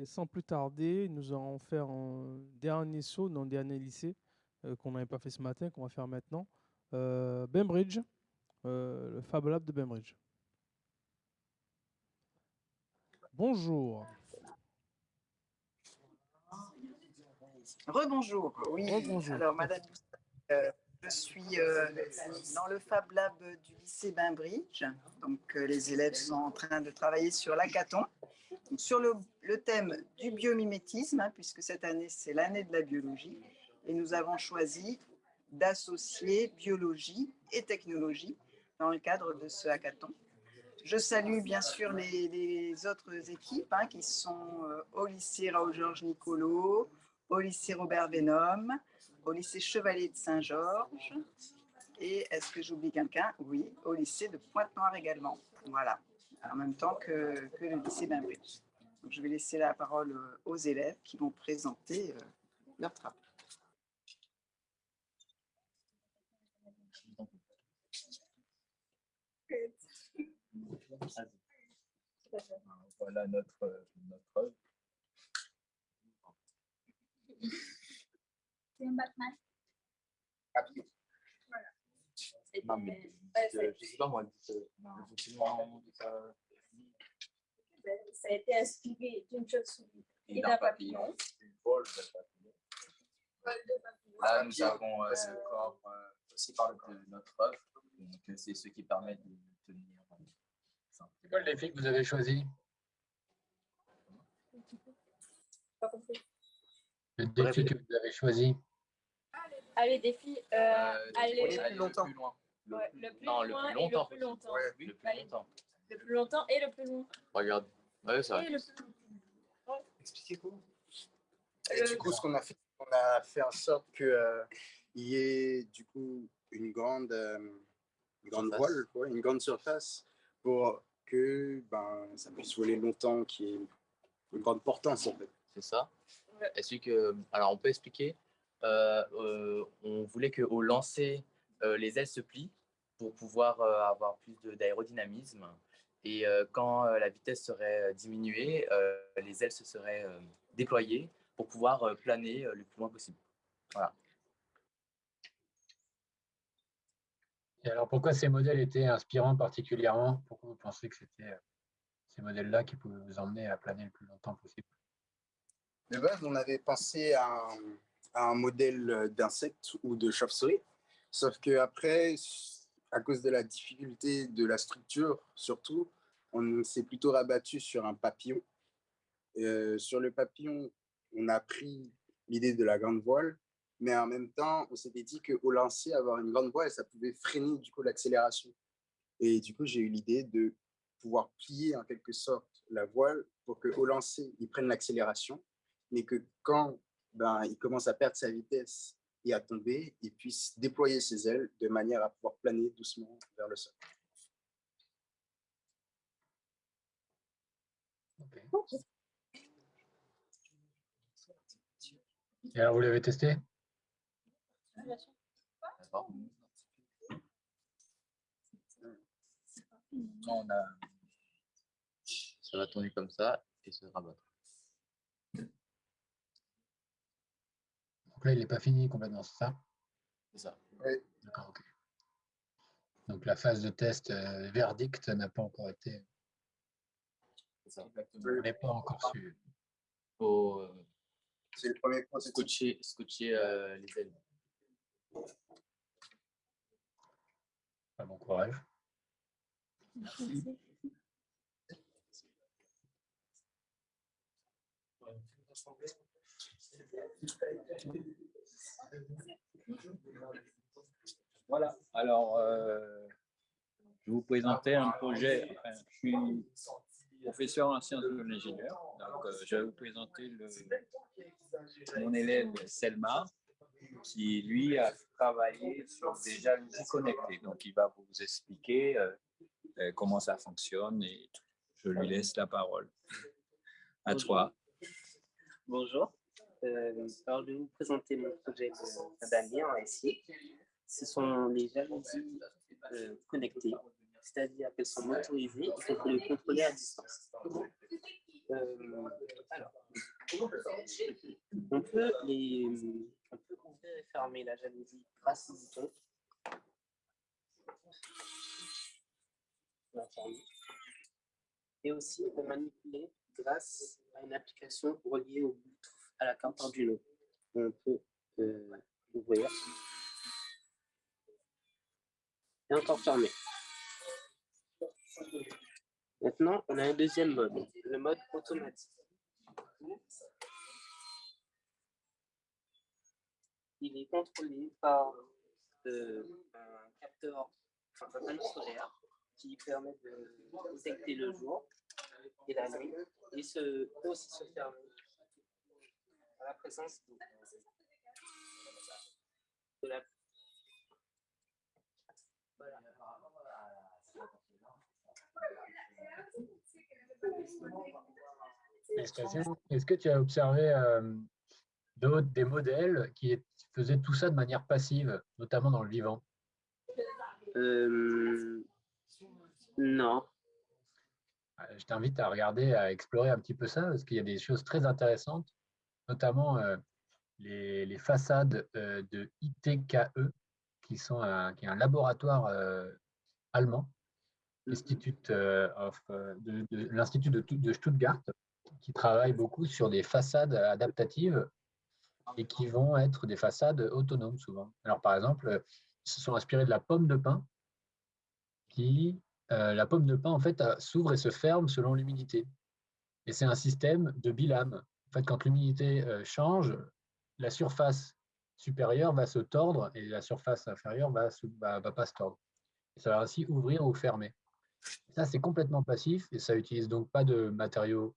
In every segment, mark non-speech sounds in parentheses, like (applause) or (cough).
Et sans plus tarder, nous allons faire un dernier saut dans le dernier lycée euh, qu'on n'avait pas fait ce matin, qu'on va faire maintenant. Euh, Bembridge, euh, le Fab Lab de Bembridge. Bonjour. Rebonjour. Oui. Rebonjour. Alors, Madame, euh, je suis dans le Fab Lab du lycée Bainbridge. Donc, les élèves sont en train de travailler sur l'hackathon, sur le, thème du biomimétisme, hein, puisque cette année, c'est l'année de la biologie. Et nous avons choisi d'associer biologie et technologie dans le cadre de ce hackathon. Je salue bien sûr les, autres équipes hein, qui sont euh, au lycée Raoul-Georges Nicolo, au lycée Robert Vénum, au lycée Chevalier de Saint-Georges et est-ce que j'oublie quelqu'un? Oui, au lycée de Pointe-Noire également. Voilà, en même temps que, que le lycée Bainbridge. Donc, je vais laisser la parole euh, aux élèves qui vont présenter euh, leur travail. Voilà notre, notre œuvre. C'est un Batman. C'est Non, mais ouais, euh, je sais pas moi, dites, euh, de ça. a été inspiré d'une chauve-souris et d'un papillon. Une vol de papillon. Vol de papillon. Là, nous avons euh, ce corps euh, aussi par de notre œuvre. Donc, euh, c'est ce qui permet de tenir. euh. C'est quoi le défi que vous avez choisi Pas compris. Le défi que vous avez choisi Allez, défi, euh, Euh, allez, aller plus loin. plus loin. Le, Ouais, le plus non, loin le et plus longtemps. le plus longtemps. Ouais, le plus Allez. longtemps. le plus longtemps et le plus loin. Regarde. Ouais, ça. Et le plus. Et Euh, du coup, ce qu'on a fait, on a fait en sorte qu'il y ait du coup une grande, euh, une grande Surface. voile, une grande surface pour que ben, ça puisse voler longtemps, qu'il y ait une grande portance en fait. C'est ça. Ouais. Est-ce que, alors on peut expliquer. Euh, euh, on voulait que au lancer, euh, les ailes se plient pour pouvoir euh, avoir plus d'aérodynamisme. Et euh, quand euh, la vitesse serait diminuée, euh, les ailes se seraient euh, déployées pour pouvoir euh, planer euh, le plus loin possible. Et alors, pourquoi ces modèles étaient inspirants particulièrement? Pourquoi vous pensez que c'était ces modèles-là qui pouvaient vous emmener à planer le plus longtemps possible? De base, on avait pensé à un, à un modèle d'insecte ou de chauve-souris, sauf que après, à cause de la difficulté de la structure, surtout, on s'est plutôt rabattu sur un papillon. Euh, sur le papillon, on a pris l'idée de la grande voile, mais en même temps, on s'était dit qu'au lancer, avoir une grande voile, ça pouvait freiner du coup l'accélération. Et du coup, j'ai eu l'idée de pouvoir plier en quelque sorte la voile pour qu'au lancer, il prenne l'accélération mais que quand ben, il commence à perdre sa vitesse et à tomber, il puisse déployer ses ailes de manière à pouvoir planer doucement vers le sol. Et alors, vous l'avez testé? Bien sûr. D'accord Non, on a... Ça va tourner comme ça et se rabattre. Donc là, il n'est pas fini complètement, c'est ça? C'est ça. D'accord, ok. Donc la phase de test euh, verdict n'a pas encore été, C'est ça. on n'est pas encore su. Faut euh, C'est le premier prototype. scotcher, scotcher euh, les ailes. Bon courage. Voilà, alors euh, je vous présenter un projet. Je suis professeur en sciences de l'ingénieur, euh, je vais vous présenter mon élève Selma, qui lui a travaillé sur des jalousies connectées. Donc il va vous expliquer euh, euh, comment ça fonctionne et je lui laisse la parole. À toi. Bonjour. Euh, alors, je vais vous présenter mon projet de d'année en SI. Ce sont les jalousies euh, connectées, c'est-à-dire qu'elles sont motorisées et qu'on peut les contrôler à distance. Euh, alors, on peut, les, on et fermer la jalousie grâce au bouton. Et aussi on manipuler grâce à une application reliée au Bluetooth à la carte Arduino. On peut euh, ouvrir et encore fermer. Maintenant, on a un deuxième mode, le mode automatique. Il est contrôlé par euh, un capteur, enfin un panneau solaire qui permet de détecter le jour et la nuit et se, peut aussi se fermer à la présence de, de la voilà. Félicitations. Est-ce que tu as observé euh, d'autres, des modèles qui faisaient tout ça de manière passive, notamment dans le vivant? Euh, non. Euh, Je t'invite à regarder, à explorer un petit peu ça, parce qu'il y a des choses très intéressantes, notamment euh, les, les façades euh, de ITKE, qui, sont un, qui est un laboratoire euh, allemand, de, de- l'Institut de, de Stuttgart, qui travaille beaucoup sur des façades adaptatives et qui vont être des façades autonomes souvent. Alors par exemple, ils se sont inspirés de la pomme de pin, qui, euh, la pomme de pin en fait s'ouvre et se ferme selon l'humidité. Et c'est un système de bilame. En fait, quand l'humidité euh, change, la surface supérieure va se tordre et la surface inférieure va, se- va, va pas se tordre. Et ça va ainsi ouvrir ou fermer. Ça, c'est complètement passif et ça utilise donc pas de matériaux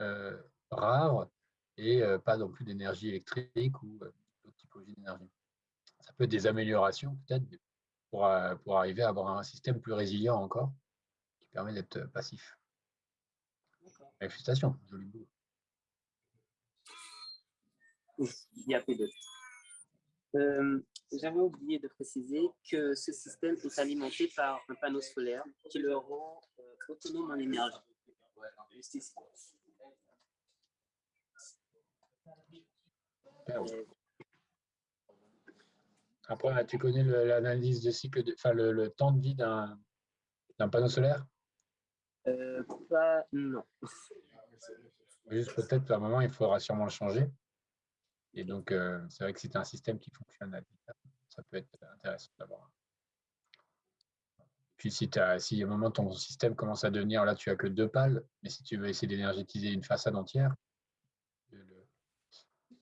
euh, rares et euh, pas non plus d'énergie électrique ou euh, d'autres typologies d'énergie. Ça peut être des améliorations peut-être pour, pour arriver à avoir un système plus résilient encore qui permet d'être passif. Félicitations, joli boulot. Il y a d'autres. Euh, J'avais oublié de préciser que ce système est alimenté par un panneau solaire qui le rend euh, autonome en énergie. Juste ici. Super. Après, tu connais l'analyse de cycle, de, enfin le, le temps de vie d'un d'un panneau solaire? Euh, pas, non. Juste peut-être à un moment, il faudra sûrement le changer. Et donc, euh, c'est vrai que si tu as un système qui fonctionne à l'état, ça peut être intéressant d'avoir. Puis si, as, si à un moment ton système commence à devenir, là tu as que deux pales, mais si tu veux essayer d'énergétiser une façade entière, le,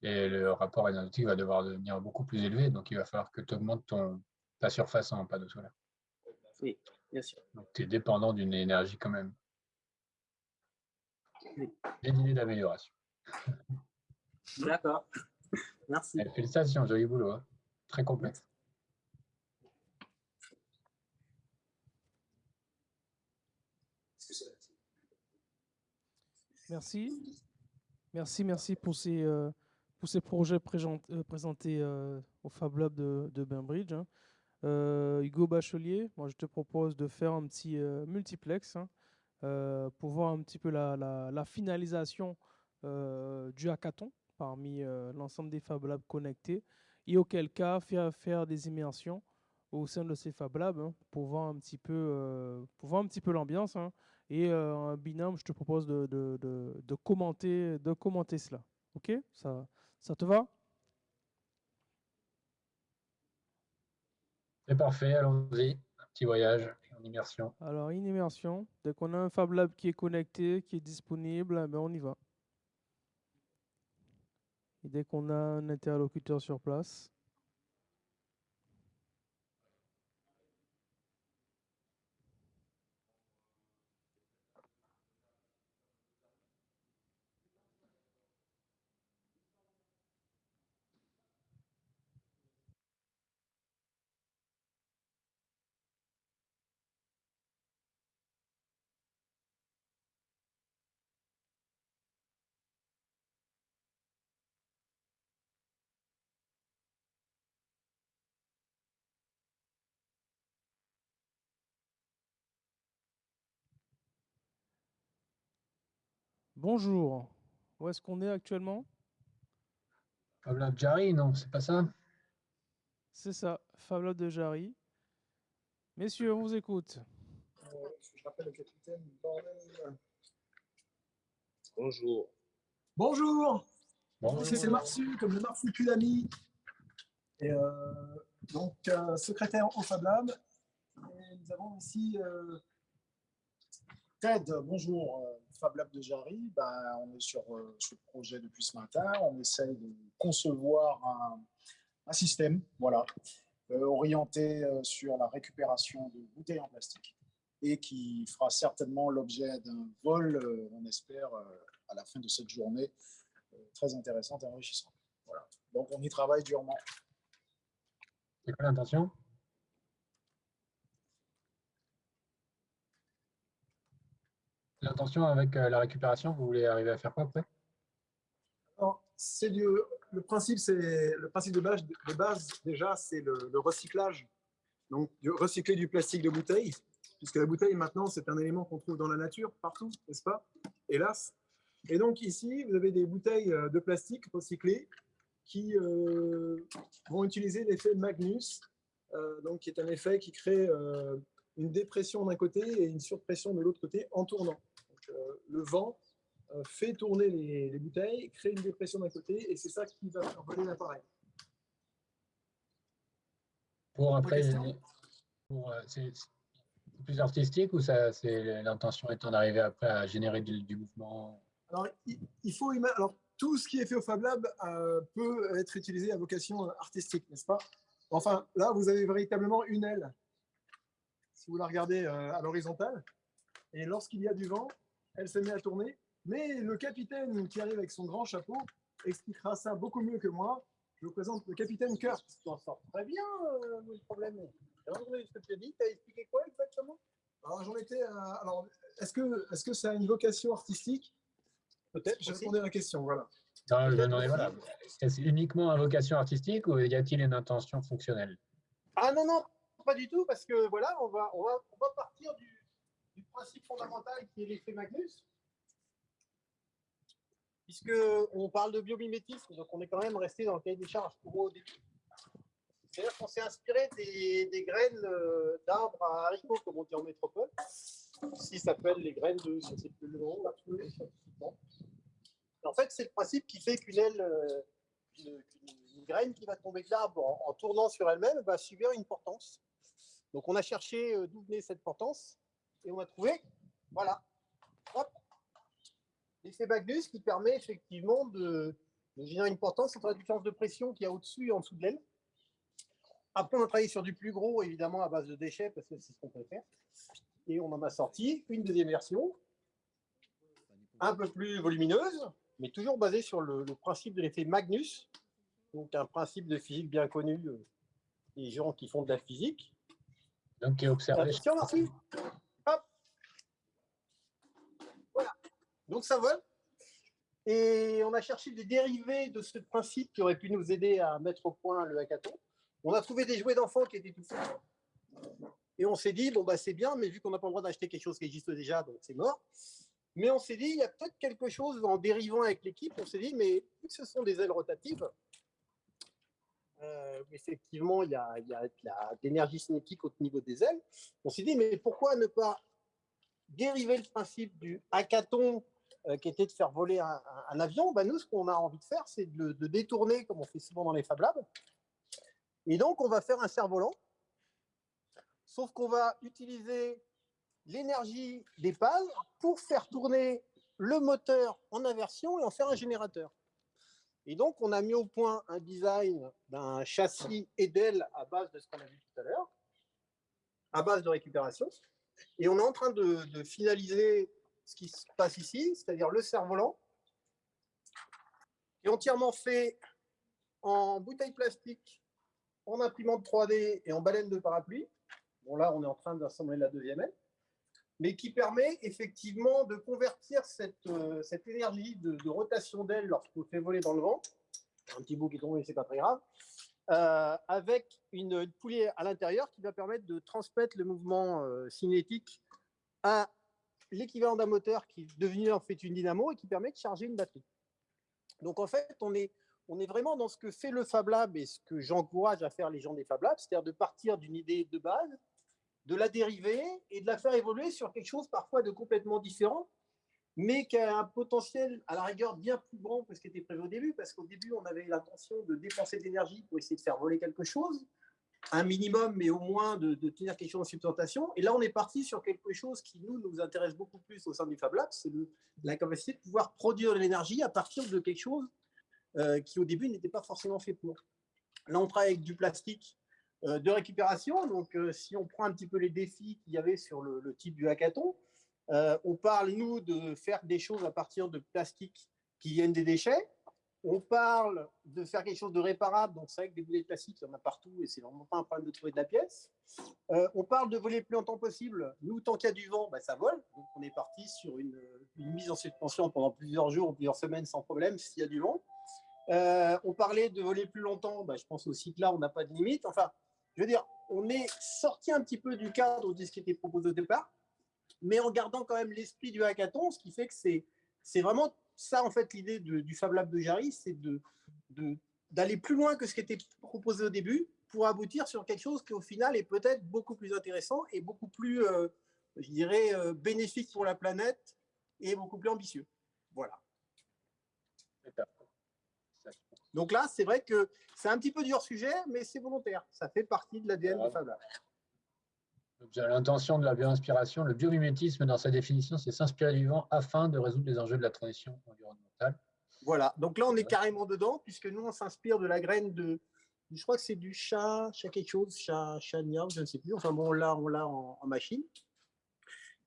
et le rapport énergétique va devoir devenir beaucoup plus élevé, donc il va falloir que tu augmentes ton, ta surface en panneau solaire. Oui, bien sûr. Donc tu es dépendant d'une énergie quand même. Oui. Des idées d'amélioration. D'accord. Merci. Eh, Félicitations, joli boulot. hein. Très complexe. Merci. Merci, merci pour ces, euh, pour ces projets présent- euh, présentés euh, au Fab Lab de, de Bainbridge. hein. Euh, Hugo Bachelier, moi je te propose de faire un petit euh, multiplex hein, euh, pour voir un petit peu la, la- la finalisation euh, du hackathon parmi euh, l'ensemble des Fab Labs connectés et auquel cas faire, faire des immersions au sein de ces Fab Labs hein, pour voir un petit peu, euh, pour voir un petit peu l'ambiance. hein. Et euh, un binôme, je te propose de, de- de- de commenter, de commenter cela. Ok? Ça, ça te va? C'est parfait, allons-y. Un petit voyage en immersion. Alors, une immersion. Dès qu'on a un Fab Lab qui est connecté, qui est disponible, eh ben, on y va. Dès qu'on a un interlocuteur sur place, Bonjour. Où est-ce qu'on est actuellement? Fab Lab Jarry, non, c'est pas ça? C'est ça, Fab Lab de Jarry. Messieurs, on vous écoute. Je rappelle le capitaine. bordel. Bonjour. Bonjour. Bonjour. Ici, c'est Marsu, comme le Marsupilami. Et euh, donc, euh, secrétaire au Fab Lab. Et nous avons ici euh, Ted. Bonjour, euh, Fab Lab de Jarry. Ben, on est sur euh, ce projet depuis ce matin. On essaye de concevoir un, système, voilà, euh, orienté euh, sur la récupération de bouteilles en plastique et qui fera certainement l'objet d'un vol, euh, on espère, à la fin de cette journée, très intéressante et enrichissante. Voilà. Donc, on y travaille durement. C'est quoi l'intention L'intention avec euh, la récupération, vous voulez arriver à faire quoi après? Le principe, le principe de base, déjà, c'est le, recyclage. Donc, recycler du plastique de bouteille, puisque la bouteille maintenant, c'est un élément qu'on trouve dans la nature partout, n'est-ce pas? Hélas. Et donc ici, vous avez des bouteilles euh, de plastique recyclées qui euh, vont utiliser l'effet Magnus, donc qui est un effet qui crée une dépression d'un côté et une surpression de l'autre côté en tournant. Euh, le vent euh, fait tourner les, les bouteilles, crée une dépression d'un côté, et c'est ça qui va faire voler l'appareil. Pour après, euh, c'est plus artistique ou l'intention étant d'arriver après à générer du, du mouvement? Alors, il, il faut alors, tout ce qui est fait au Fab Lab euh, peut être utilisé à vocation artistique, n'est-ce pas? Enfin, là, vous avez véritablement une aile. Si vous la regardez euh, à l'horizontale, et lorsqu'il y a du vent, elle se met à tourner. Mais le capitaine qui arrive avec son grand chapeau expliquera ça beaucoup mieux que moi. Je vous présente le capitaine Kurt. Tu t'en sors très bien, euh, le problème. Alors, ce que tu as dit, tu as expliqué quoi exactement? Alors, j'en étais à- Alors, est-ce que, est-ce que ça a une vocation artistique? Peut-être. Aussi. répondu à la question, voilà. Non, je demandais, voilà. Est-ce uniquement à vocation artistique ou y a-t-il une intention fonctionnelle? Ah non, non, pas du tout, parce que voilà, on va, on va, on va partir du, du principe fondamental qui est l'effet Magnus. Puisque on parle de biomimétisme, donc on est quand même resté dans le cahier des charges pour au début. C'est-à-dire qu'on s'est inspiré des, graines euh, d'arbres à haricots, comme on dit en métropole. Ici, ça s'appelle les graines de, je ne sais plus le. En fait, c'est le principe qui fait qu'une aile, euh, une graine qui va tomber de l'arbre en, en tournant sur elle-même va subir une portance. Donc, on a cherché euh, d'où venait cette portance et on a trouvé, voilà, hop, l'effet Magnus qui permet effectivement de, de générer une portance entre la différence de pression qu'il y a au-dessus et en dessous de l'aile. Après, on a travaillé sur du plus gros, évidemment, à base de déchets, parce que c'est ce qu'on peut faire. Et on en a sorti une deuxième version, un peu plus volumineuse, mais toujours basée sur le, le principe de l'effet Magnus, donc un principe de physique bien connu euh, des gens qui font de la physique. Donc, qui est observé. Attention, Marcy. Hop. Voilà. Donc ça vole. Et on a cherché des dérivés de ce principe qui auraient pu nous aider à mettre au point le hackathon. On a trouvé des jouets d'enfants qui étaient tout faits. Et on s'est dit, bon, bah, c'est bien, mais vu qu'on n'a pas le droit d'acheter quelque chose qui existe déjà, donc c'est mort. Mais on s'est dit, il y a peut-être quelque chose en dérivant avec l'équipe. On s'est dit, mais vu que ce sont des ailes rotatives, euh, effectivement, il y a, il y a de l'énergie cinétique au niveau des ailes. On s'est dit, mais pourquoi ne pas dériver le principe du hackathon qui était de faire voler un, avion ben, Nous, ce qu'on a envie de faire, c'est de le détourner, comme on fait souvent dans les Fab Labs. Et donc, on va faire un cerf-volant, sauf qu'on va utiliser l'énergie des pales pour faire tourner le moteur en inversion et en faire un générateur. Et donc, on a mis au point un design d'un châssis et d'ailes à base de ce qu'on a vu tout à l'heure, à base de récupération. Et on est en train de finaliser ce qui se passe ici, c'est-à-dire le cerf-volant, est entièrement fait en bouteille plastique, en imprimante 3D et en baleine de parapluie. Bon, là, on est en train d'assembler la deuxième aile mais qui permet effectivement de convertir cette, euh, énergie de, rotation d'aile lorsqu'on fait voler dans le vent, un petit bout qui est tombé, c'est pas très grave, euh, avec une, une poulie à l'intérieur qui va permettre de transmettre le mouvement euh, cinétique à l'équivalent d'un moteur qui est devenu en fait une dynamo et qui permet de charger une batterie. Donc en fait, on est, on est vraiment dans ce que fait le Fab Lab et ce que j'encourage à faire les gens des Fab Labs, c'est-à-dire de partir d'une idée de base, de la dériver et de la faire évoluer sur quelque chose parfois de complètement différent, mais qui a un potentiel à la rigueur bien plus grand que ce qui était prévu au début, parce qu'au début, on avait l'intention de dépenser de l'énergie pour essayer de faire voler quelque chose, un minimum, mais au moins de, tenir quelque chose en substantation. Et là, on est parti sur quelque chose qui, nous, nous intéresse beaucoup plus au sein du Fab Lab, c'est la capacité de pouvoir produire de l'énergie à partir de quelque chose euh, qui, au début, n'était pas forcément fait pour. Là, on travaille avec du plastique euh, de récupération. Donc, euh, si on prend un petit peu les défis qu'il y avait sur le, type du hackathon, on parle, nous, de faire des choses à partir de plastique qui viennent des déchets. On parle de faire quelque chose de réparable, donc c'est vrai que des boulets plastiques, il y en a partout et c'est vraiment pas un problème de trouver de la pièce. Euh, on parle de voler le plus longtemps possible. Nous, tant qu'il y a du vent, bah, ça vole. Donc on est parti sur une, mise en suspension pendant plusieurs jours ou plusieurs semaines sans problème s'il y a du vent. Euh, on parlait de voler plus longtemps, bah, je pense aussi que là, on n'a pas de limite. Enfin, je veux dire, on est sorti un petit peu du cadre de ce qui était proposé au départ, mais en gardant quand même l'esprit du hackathon, ce qui fait que c'est vraiment ça, en fait, l'idée du Fab Lab de Jarry, c'est d'aller de, d'aller plus loin que ce qui était proposé au début pour aboutir sur quelque chose qui, au final, est peut-être beaucoup plus intéressant et beaucoup plus, euh, je dirais, euh, bénéfique pour la planète et beaucoup plus ambitieux. Voilà. Donc là, c'est vrai que c'est un petit peu du hors-sujet, mais c'est volontaire. Ça fait partie de l'ADN du Fab Lab. L'intention de la bioinspiration, le biomimétisme, dans sa définition, c'est s'inspirer du vent afin de résoudre les enjeux de la transition environnementale. Voilà, donc là, on est carrément dedans, puisque nous, on s'inspire de la graine de, je crois que c'est du chat, chat quelque chose, chat, chat je ne sais plus. Enfin bon, là, on l'a en, machine.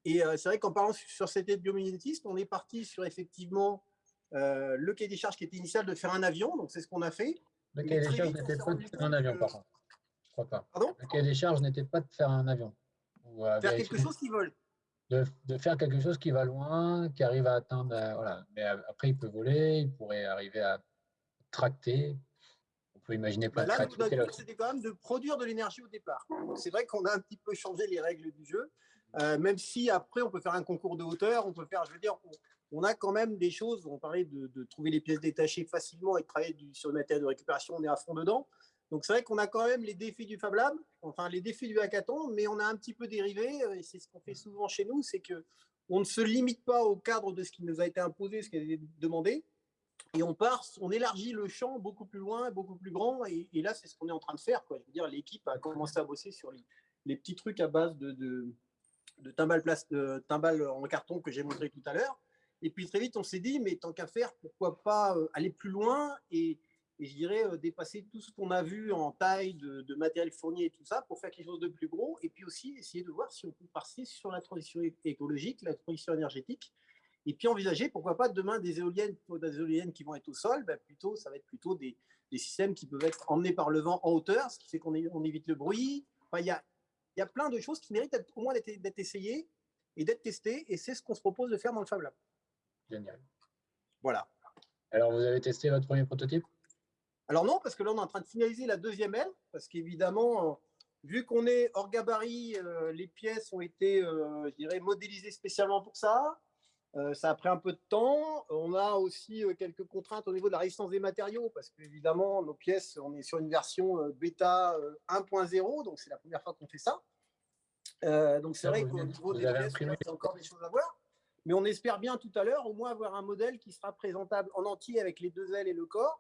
Et euh, c'est vrai qu'en parlant sur cette aide biomimétisme, on est parti sur effectivement euh, le cahier des charges qui était initial de faire un avion, donc c'est ce qu'on a fait. Le cahier des charges n'était pas de faire un avion, par contre. Je crois pas. Pardon? Le cahier des charges n'était pas de faire un avion. Faire quelque chose qui vole. De, de, faire quelque chose qui va loin, qui arrive à atteindre. Euh, voilà. Mais après, il peut voler, il pourrait arriver à tracter. On peut imaginer plein bah de Là, c'était quand même de produire de l'énergie au départ. C'est vrai qu'on a un petit peu changé les règles du jeu, euh, même si après, on peut faire un concours de hauteur, on peut faire, je veux dire, on, a quand même des choses, on parlait de, de, trouver les pièces détachées facilement et de travailler du, sur le matériel de récupération, on est à fond dedans. Donc c'est vrai qu'on a quand même les défis du Fab Lab, enfin les défis du hackathon, mais on a un petit peu dérivé, euh, et c'est ce qu'on fait souvent chez nous, c'est que on ne se limite pas au cadre de ce qui nous a été imposé, ce qui a été demandé, et on part, on élargit le champ beaucoup plus loin, beaucoup plus grand, et, là c'est ce qu'on est en train de faire. Je veux dire, l'équipe a commencé à bosser sur les, petits trucs à base de, de, de timbales, en carton que j'ai montré tout à l'heure, et puis très vite on s'est dit, mais tant qu'à faire, pourquoi pas euh, aller plus loin et et je dirais euh, dépasser tout ce qu'on a vu en taille de, matériel fourni et tout ça pour faire quelque chose de plus gros et puis aussi essayer de voir si on peut passer sur la transition écologique, la transition énergétique et puis envisager pourquoi pas demain des éoliennes, des éoliennes qui vont être au sol, ben plutôt ça va être plutôt des, systèmes qui peuvent être emmenés par le vent en hauteur, ce qui fait qu'on on évite le bruit. Enfin, il y a, y a plein de choses qui méritent au moins d'être essayées et d'être testées et c'est ce qu'on se propose de faire dans le Fab Lab. Génial. Voilà. Alors, vous avez testé votre premier prototype? Alors non, parce que là, on est en train de finaliser la deuxième aile, parce qu'évidemment, euh, vu qu'on est hors gabarit, euh, les pièces ont été, euh, je dirais, modélisées spécialement pour ça. ça a pris un peu de temps. On a aussi quelques contraintes au niveau de la résistance des matériaux, parce qu'évidemment, nos pièces, on est sur une version bêta 1.0, donc c'est la première fois qu'on fait ça. donc c'est vrai qu'au niveau des pièces, il y a encore des choses à voir. Mais on espère bien tout à l'heure, au moins avoir un modèle qui sera présentable en entier avec les deux ailes et le corps,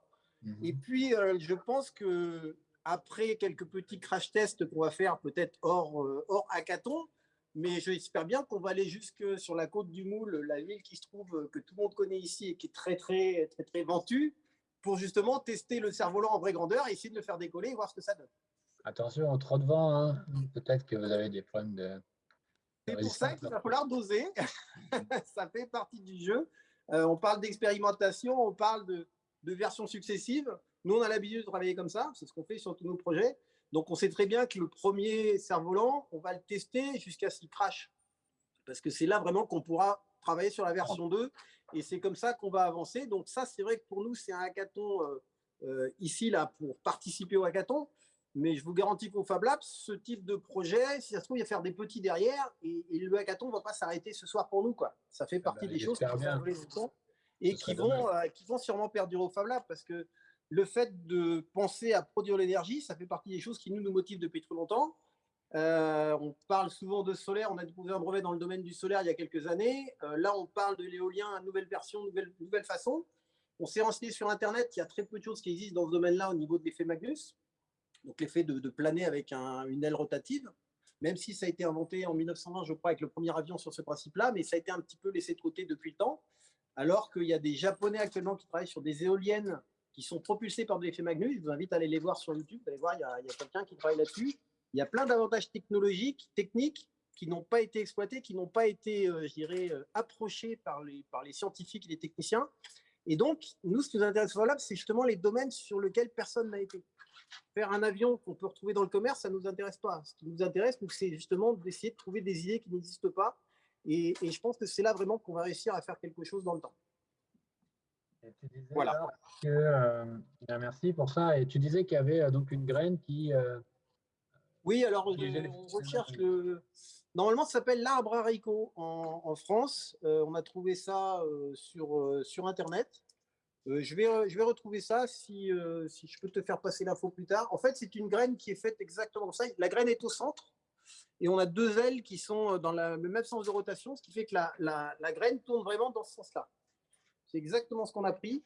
et mhm. puis, euh, je pense que après quelques petits crash tests qu'on va faire, peut-être hors, euh, hors hackathon, mais j'espère bien qu'on va aller jusque sur la côte du Moule, la ville qui se trouve, euh, que tout le monde connaît ici et qui est très, très, très, très ventue, pour justement tester le cerf-volant en vraie grandeur et essayer de le faire décoller et voir ce que ça donne. Attention, trop de vent, hein. peut-être que vous avez des problèmes de. C'est pour ça qu'il va falloir doser. (laughs) ça fait partie du jeu. on parle d'expérimentation, on parle de, de versions successives. Nous, on a l'habitude de travailler comme ça, c'est ce qu'on fait sur tous nos projets. Donc, on sait très bien que le premier cerf-volant, on va le tester jusqu'à ce qu'il crache. Parce que c'est là vraiment qu'on pourra travailler sur la version 2. Et c'est comme ça qu'on va avancer. Donc, ça, c'est vrai que pour nous, c'est un hackathon euh, euh, ici, là, pour participer au hackathon. Mais je vous garantis qu'au Fab Lab, ce type de projet, si ça se trouve, il va faire des petits derrière et, et le hackathon ne va pas s'arrêter ce soir pour nous. Quoi. Ça fait partie bah, des choses qui et qui vont, euh, qui vont sûrement perdurer au Fab Lab parce que le fait de penser à produire l'énergie, ça fait partie des choses qui nous, nous motivent depuis trop longtemps. Euh, on parle souvent de solaire, on a déposé un brevet dans le domaine du solaire il y a quelques années. Euh, là, on parle de l'éolien, nouvelle version, nouvelle, nouvelle façon. On s'est renseigné sur Internet, il y a très peu de choses qui existent dans ce domaine-là au niveau de l'effet Magnus. Donc l'effet de, de planer avec un- une aile rotative, même si ça a été inventé en 1920, je crois, avec le premier avion sur ce principe-là, mais ça a été un petit peu laissé de côté depuis le temps. Alors qu'il y a des Japonais actuellement qui travaillent sur des éoliennes qui sont propulsées par de l'effet Magnus. Je vous invite à aller les voir sur YouTube. Vous allez voir, il y a, quelqu'un qui travaille là-dessus. Il y a plein d'avantages technologiques, techniques, qui n'ont pas été exploités, qui n'ont pas été, euh, je dirais, euh, approchés par les, scientifiques et les techniciens. Et donc, nous, ce qui nous intéresse Lab, c'est justement les domaines sur lesquels personne n'a été. Faire un avion qu'on peut retrouver dans le commerce, ça ne nous intéresse pas. Ce qui nous intéresse, c'est justement d'essayer de trouver des idées qui n'existent pas. Et, et je pense que c'est là vraiment qu'on va réussir à faire quelque chose dans le temps. Et tu disais Voilà. que, euh, bien, merci pour ça. Et tu disais qu'il y avait euh, donc une graine qui. euh, Oui, alors les on recherche le. Normalement, ça s'appelle l'arbre haricot en, en France. Euh, on a trouvé ça euh, sur, euh, sur Internet. Euh, je, vais, je vais retrouver ça si, euh, si je peux te faire passer l'info plus tard. En fait, c'est une graine qui est faite exactement comme ça. La graine est au centre et on a deux ailes qui sont euh, dans la- le même sens de rotation, ce qui fait que la, la- graine tourne vraiment dans ce sens-là. C'est exactement ce qu'on a pris.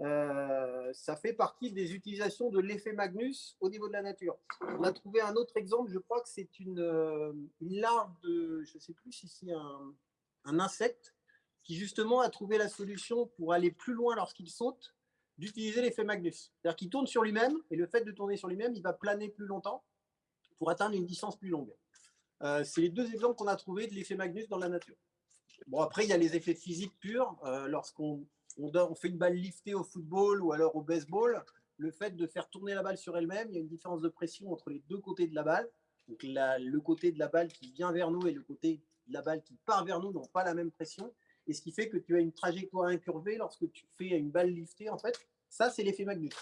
Euh, ça fait partie des utilisations de l'effet Magnus au niveau de la nature. On a trouvé un autre exemple, je crois que c'est une, euh, larve de, je ne sais plus si c'est un, un insecte, qui justement a trouvé la solution pour aller plus loin lorsqu'il saute, d'utiliser l'effet Magnus. C'est-à-dire qu'il tourne sur lui-même, et le fait de tourner sur lui-même, il va planer plus longtemps pour atteindre une distance plus longue. Euh, c'est les deux exemples qu'on a trouvés de l'effet Magnus dans la nature. Bon, après, il y a les effets physiques purs. Euh, Lorsqu'on fait une balle liftée au football ou alors au baseball, le fait de faire tourner la balle sur elle-même, il y a une différence de pression entre les deux côtés de la balle. Donc le côté de la balle qui vient vers nous et le côté de la balle qui part vers nous n'ont pas la même pression. Et ce qui fait que tu as une trajectoire incurvée lorsque tu fais une balle liftée, en fait. Ça, c'est l'effet Magnus.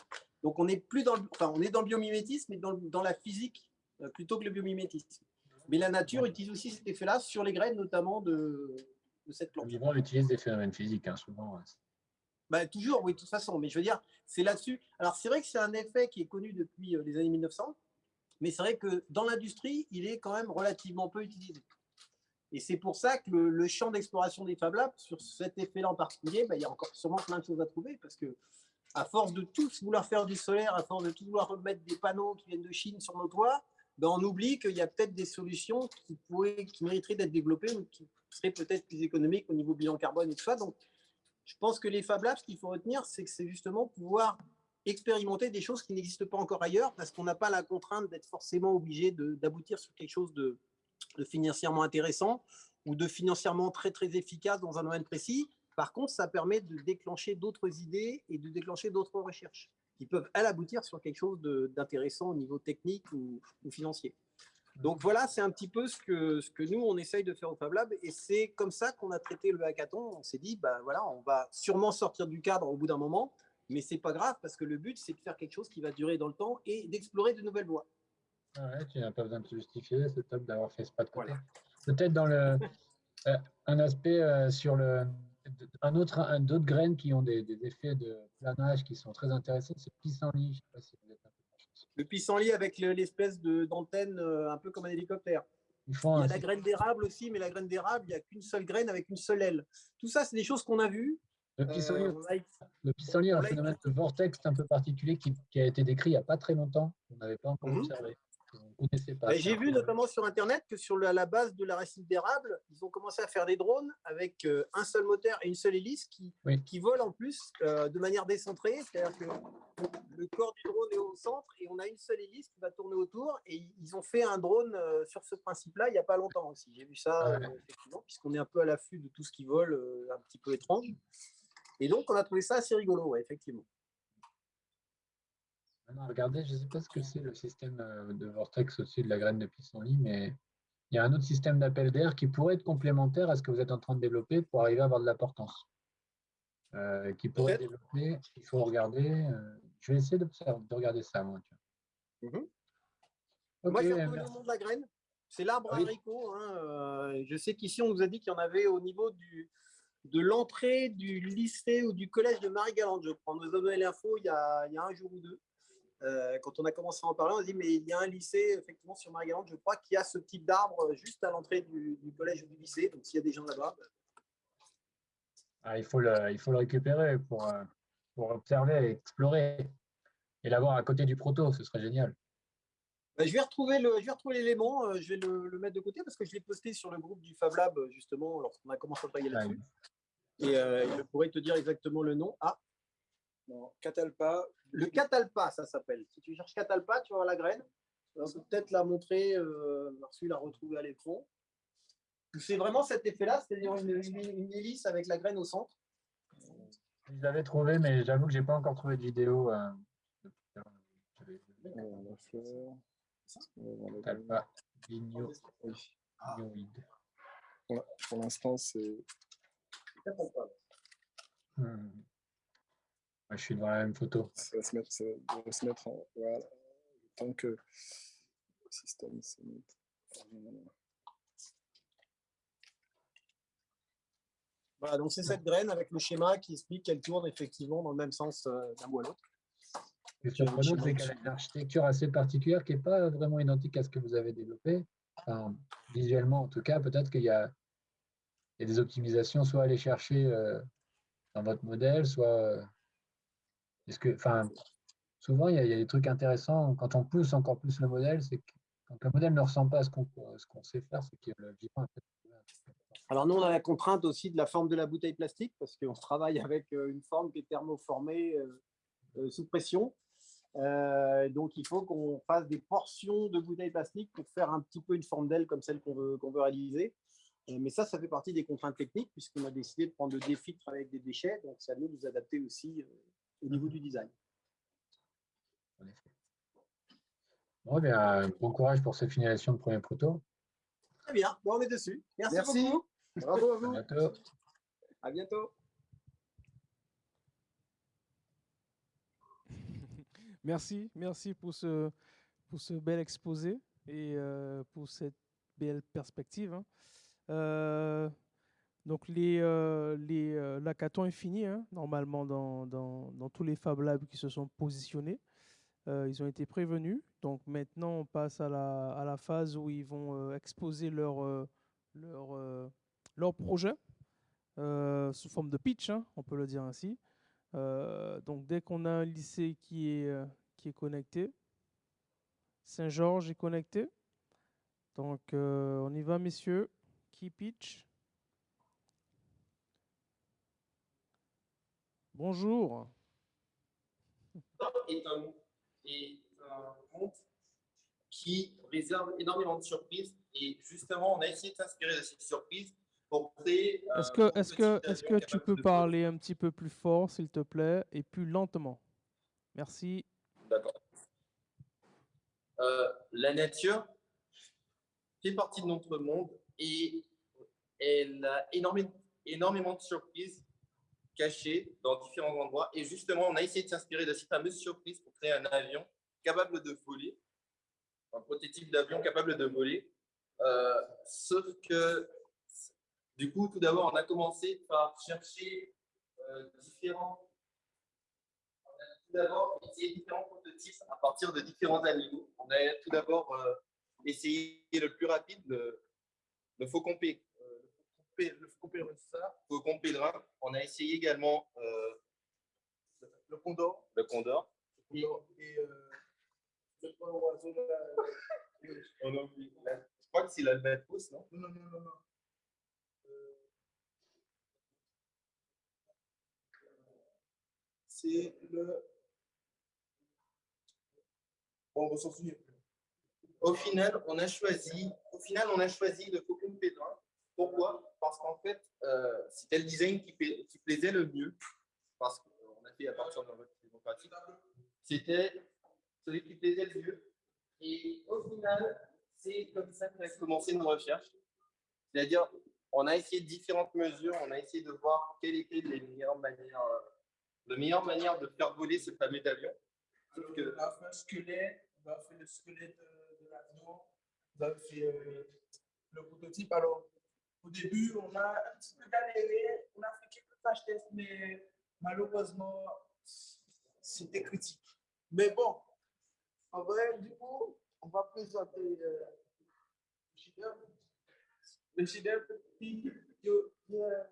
Donc on est plus dans le, enfin, on est dans biomimétisme, mais dans, la physique plutôt que le biomimétisme. Mais la nature utilise aussi cet effet-là sur les graines, notamment de, de cette plante. Le vivant utilise des phénomènes physiques, hein, souvent. Bah, toujours, oui, de toute façon. Mais je veux dire, c'est là-dessus. Alors, c'est vrai que c'est un effet qui est connu depuis euh, les années 1900, mais c'est vrai que dans l'industrie, il est quand même relativement peu utilisé. Et c'est pour ça que le, le champ d'exploration des Fab Labs, sur cet effet-là en particulier, bah, il y a encore sûrement plein de choses à trouver, parce que à force de tous vouloir faire du solaire, à force de tous vouloir remettre des panneaux qui viennent de Chine sur nos toits, ben on oublie qu'il y a peut-être des solutions qui, mériteraient d'être développées ou qui seraient peut-être plus économiques au niveau bilan carbone et tout ça. Donc, je pense que les Fab Labs, ce qu'il faut retenir, c'est que c'est justement pouvoir expérimenter des choses qui n'existent pas encore ailleurs parce qu'on n'a pas la contrainte d'être forcément obligé d'aboutir sur quelque chose de, de financièrement intéressant ou de financièrement très très efficace dans un domaine précis. Par contre, ça permet de déclencher d'autres idées et de déclencher d'autres recherches qui peuvent, elles, aboutir sur quelque chose d'intéressant au niveau technique ou, ou financier. Donc voilà, c'est un petit peu ce que, ce que nous, on essaye de faire au Fab Lab. Et c'est comme ça qu'on a traité le hackathon. On s'est dit, bah, voilà, on va sûrement sortir du cadre au bout d'un moment, mais c'est pas grave parce que le but, c'est de faire quelque chose qui va durer dans le temps et d'explorer de nouvelles voies. Ah ouais, tu n'as pas besoin de te justifier, c'est top d'avoir fait ce pas de côté. Peut-être dans le, euh, un aspect euh, sur le, un autre, un, d'autres graines qui ont des, des effets de planage qui sont très intéressants, c'est le pissenlit. Je sais pas si vous êtes un peu Le pissenlit avec le- l'espèce de- d'antenne euh, un peu comme un hélicoptère. Il y a la graine d'érable aussi, mais la graine d'érable, il n'y a qu'une seule graine avec une seule aile. Tout ça, c'est des choses qu'on a vues. Le pissenlit, Euh, on a- le pissenlit a on un phénomène de vortex un peu particulier qui, qui a été décrit il n'y a pas très longtemps. On n'avait pas encore Mhm. observé. J'ai vu notamment sur Internet que sur la, la base de la racine d'érable, ils ont commencé à faire des drones avec euh, un seul moteur et une seule hélice qui, Oui. qui volent en plus euh, de manière décentrée. C'est-à-dire que le corps du drone est au centre et on a une seule hélice qui va tourner autour. Et ils ont fait un drone euh, sur ce principe-là il n'y a pas longtemps aussi. J'ai vu ça, Ouais. euh, effectivement, puisqu'on est un peu à l'affût de tout ce qui vole, un petit peu étrange. Et donc, on a trouvé ça assez rigolo, ouais, effectivement. Maintenant, regardez, je ne sais pas ce que c'est le système euh, de vortex au-dessus de la graine de pissenlit, mais il y a un autre système d'appel d'air qui pourrait être complémentaire à ce que vous êtes en train de développer pour arriver à avoir de la portance. Euh, qui pourrait développer, il faut regarder. euh, je vais essayer d'observer- de regarder ça, moi. Mhm. Moi, j'ai Ok, reconnu le nom de la graine. C'est l'arbre Oui. haricot. hein, euh, je sais qu'ici, on nous a dit qu'il y en avait au niveau du, de l'entrée du lycée ou du collège de Marie-Galante. Je crois. On nous a donné l'info il, y a- il y a un jour ou deux. Euh, quand on a commencé à en parler, on a dit mais il y a un lycée effectivement sur Marie-Galante, je crois, qui a ce type d'arbre juste à l'entrée du, du collège ou du lycée. Donc s'il y a des gens là-bas, bah, Ah, il, faut le, il faut le récupérer pour, euh, pour observer et explorer. Et l'avoir à côté du proto, ce serait génial. bah, je vais retrouver le, je vais retrouver l'élément. euh, je vais le, le mettre de côté parce que je l'ai posté sur le groupe du Fab Lab justement lorsqu'on a commencé à travailler Ah, là-dessus. Et euh, je pourrais te dire exactement le nom. Ah, Non, Catalpa, Le catalpa, ça s'appelle. Si tu cherches catalpa, tu vas voir la graine. On peut peut-être la montrer, euh, Marsu la retrouver à l'écran. C'est vraiment cet effet-là, c'est-à-dire une, une- une hélice avec la graine au centre. Je l'avais trouvé, mais j'avoue que j'ai pas encore trouvé de vidéo. euh, Pour l'instant, c'est. Hmm. Ouais, je suis devant la même photo. Ça va se mettre, ça va se mettre en. Voilà. Temps que le système se. Voilà, donc c'est cette graine avec le schéma qui explique qu'elle tourne effectivement dans le même sens euh, d'un bout à l'autre. Et surprenant, c'est qu'elle a une architecture assez particulière qui n'est pas vraiment identique à ce que vous avez développé. Enfin, visuellement, en tout cas, peut-être qu'il y, y a des optimisations, soit à aller chercher euh, dans votre modèle, soit. Est-ce que, enfin, souvent, il y, a, des trucs intéressants. Quand on pousse encore plus le modèle, c'est que quand le modèle ne ressemble pas à ce qu'on qu'on sait faire, c'est que le vivant Alors nous, on a la contrainte aussi de la forme de la bouteille plastique parce qu'on travaille avec euh, une forme qui est thermoformée euh, euh, sous pression. Donc il faut qu'on fasse des portions de bouteilles plastique pour faire un petit peu une forme d'aile comme celle qu'on veut, qu'on veut réaliser. Mais ça, ça fait partie des contraintes techniques puisqu'on a décidé de prendre le défi de travailler avec des déchets. Donc ça nous nous adapter aussi au niveau du design. en effet. Bon, eh bien, bon courage pour cette finalisation de premier proto. Très bien, bon, on est dessus. Merci, Merci. beaucoup. Bravo à À vous. bientôt. À bientôt. (laughs) Merci, merci pour ce, pour ce bel exposé et euh, pour cette belle perspective. hein. Euh, donc, les, euh, euh, est fini, hein, normalement, dans, tous les Fab Labs qui se sont positionnés. Euh, ils ont été prévenus. Donc, maintenant, on passe à la, phase où ils vont exposer leur, projet sous forme de pitch, hein, on peut le dire ainsi. Donc dès qu'on a un lycée qui est, qui est connecté, Saint-Georges est connecté. Donc on y va messieurs. Qui pitch? Bonjour. est un, est un monde qui réserve énormément de surprises. Et justement, on a essayé de s'inspirer de cette surprise pour créer. Est-ce euh, que, est-ce que, avion est-ce que tu peux parler un petit peu plus fort, s'il te plaît, et plus lentement? Merci. D'accord. Euh, la nature fait partie de notre monde et elle a énormément, énormément de surprises cachées dans différents endroits. Et justement, on a essayé de s'inspirer de ces fameuses surprises pour créer un avion capable de voler, un prototype d'avion capable de voler. Euh, sauf que, du coup, tout d'abord, on a commencé par chercher euh, différents tout d'abord essayé différents prototypes à partir de différents animaux. On a tout d'abord euh, essayé le plus rapide, le, le faucon pé- euh, le le faucon pèlerin. On a essayé également euh, le condor. Le condor. Et, et, euh, le oiseau, là. La- je crois que c'est l'albatros, non? Non, non, non, non. Euh, c'est le. Bon, on s'en souvient plus. Au final, on a choisi, au final, on a choisi le Faucon Pèlerin. Pourquoi? Parce qu'en fait, euh, c'était le design qui, pla- qui plaisait le mieux. Parce qu'on a fait à partir de notre démocratique. C'était celui qui plaisait le mieux. Et au final, c'est comme ça qu'on a commencé nos recherches. C'est-à-dire, on a essayé différentes mesures, on a essayé de voir quelles étaient les meilleures manières, euh, la meilleure manière de faire voler ce fameux avion. On a fait un squelette, on a fait le squelette de, l'avion vous avez fait euh, le prototype. Alors, au début, on a un petit peu galéré, on a fait quelques tâches tests, mais malheureusement, c'était critique. Mais bon, en vrai, du coup, on va présenter euh, le chef-d'œuvre qui, euh,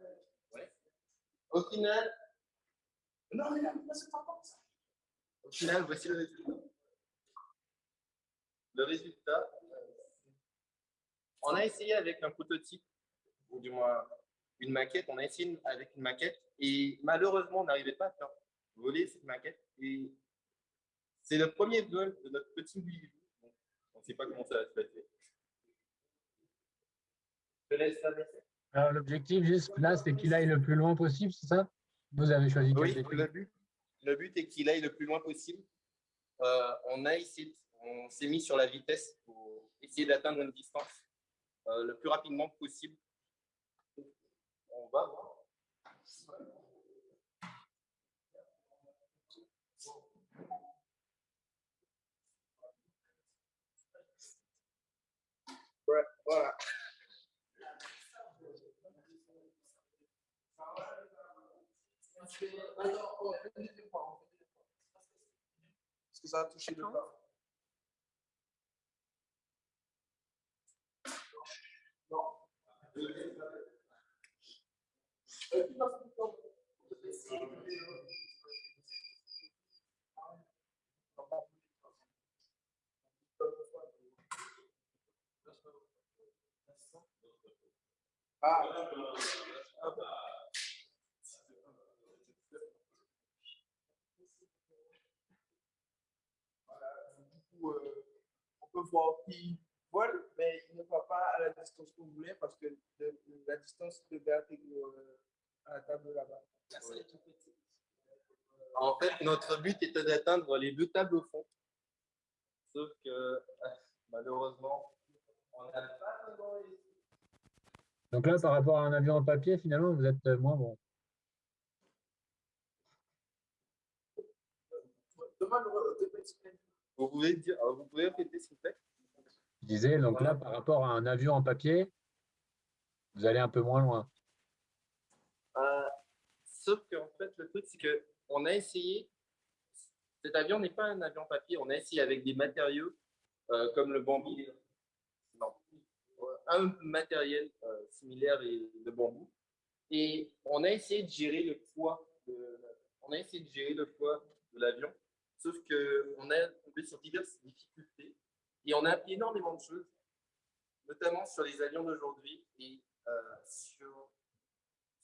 Au final, non, mais mais c'est pas comme ça. au final, voici le résultat. Le résultat, on a essayé avec un prototype, ou du moins une maquette, on a essayé avec une maquette, et malheureusement, on n'arrivait pas à faire voler cette maquette. Et c'est le premier vol de notre petit Willy. On ne sait pas comment ça va se passer. Je laisse ça passer. Alors, l'objectif, juste là, c'est qu'il aille le plus loin possible, c'est ça? Vous avez choisi Oui, le but, le but est qu'il aille le plus loin possible. Euh, on a essayé, on s'est mis sur la vitesse pour essayer d'atteindre une distance euh, le plus rapidement possible. On va voir. Ouais, Voilà. Alors, on fait des efforts, on fait des efforts. Parce que ça a touché le bas. Non. Euh, on peut voir qu'il vole, mais il ne va pas à la distance qu'on voulait parce que de- la distance devait intégrer euh, à la table là-bas. En fait, notre but était d'atteindre les deux tables au fond. Sauf que (laughs) malheureusement, on n'a pas vraiment. Donc là, par rapport à un avion en papier, finalement, vous êtes moins bon. Vous pouvez dire, euh, vous pouvez répéter s'il vous plaît? Je disais, donc là, par rapport à un avion en papier, vous allez un peu moins loin. Euh, sauf qu'en fait, le truc, c'est que on a essayé. Cet avion n'est pas un avion papier. On a essayé avec des matériaux euh, comme le bambou. Non, un matériel euh, similaire et de bambou. Et on a essayé de gérer le poids. De, on a essayé de gérer le poids de l'avion. Sauf que on a tombé sur diverses difficultés et on a appris énormément de choses, notamment sur les avions d'aujourd'hui et euh, sur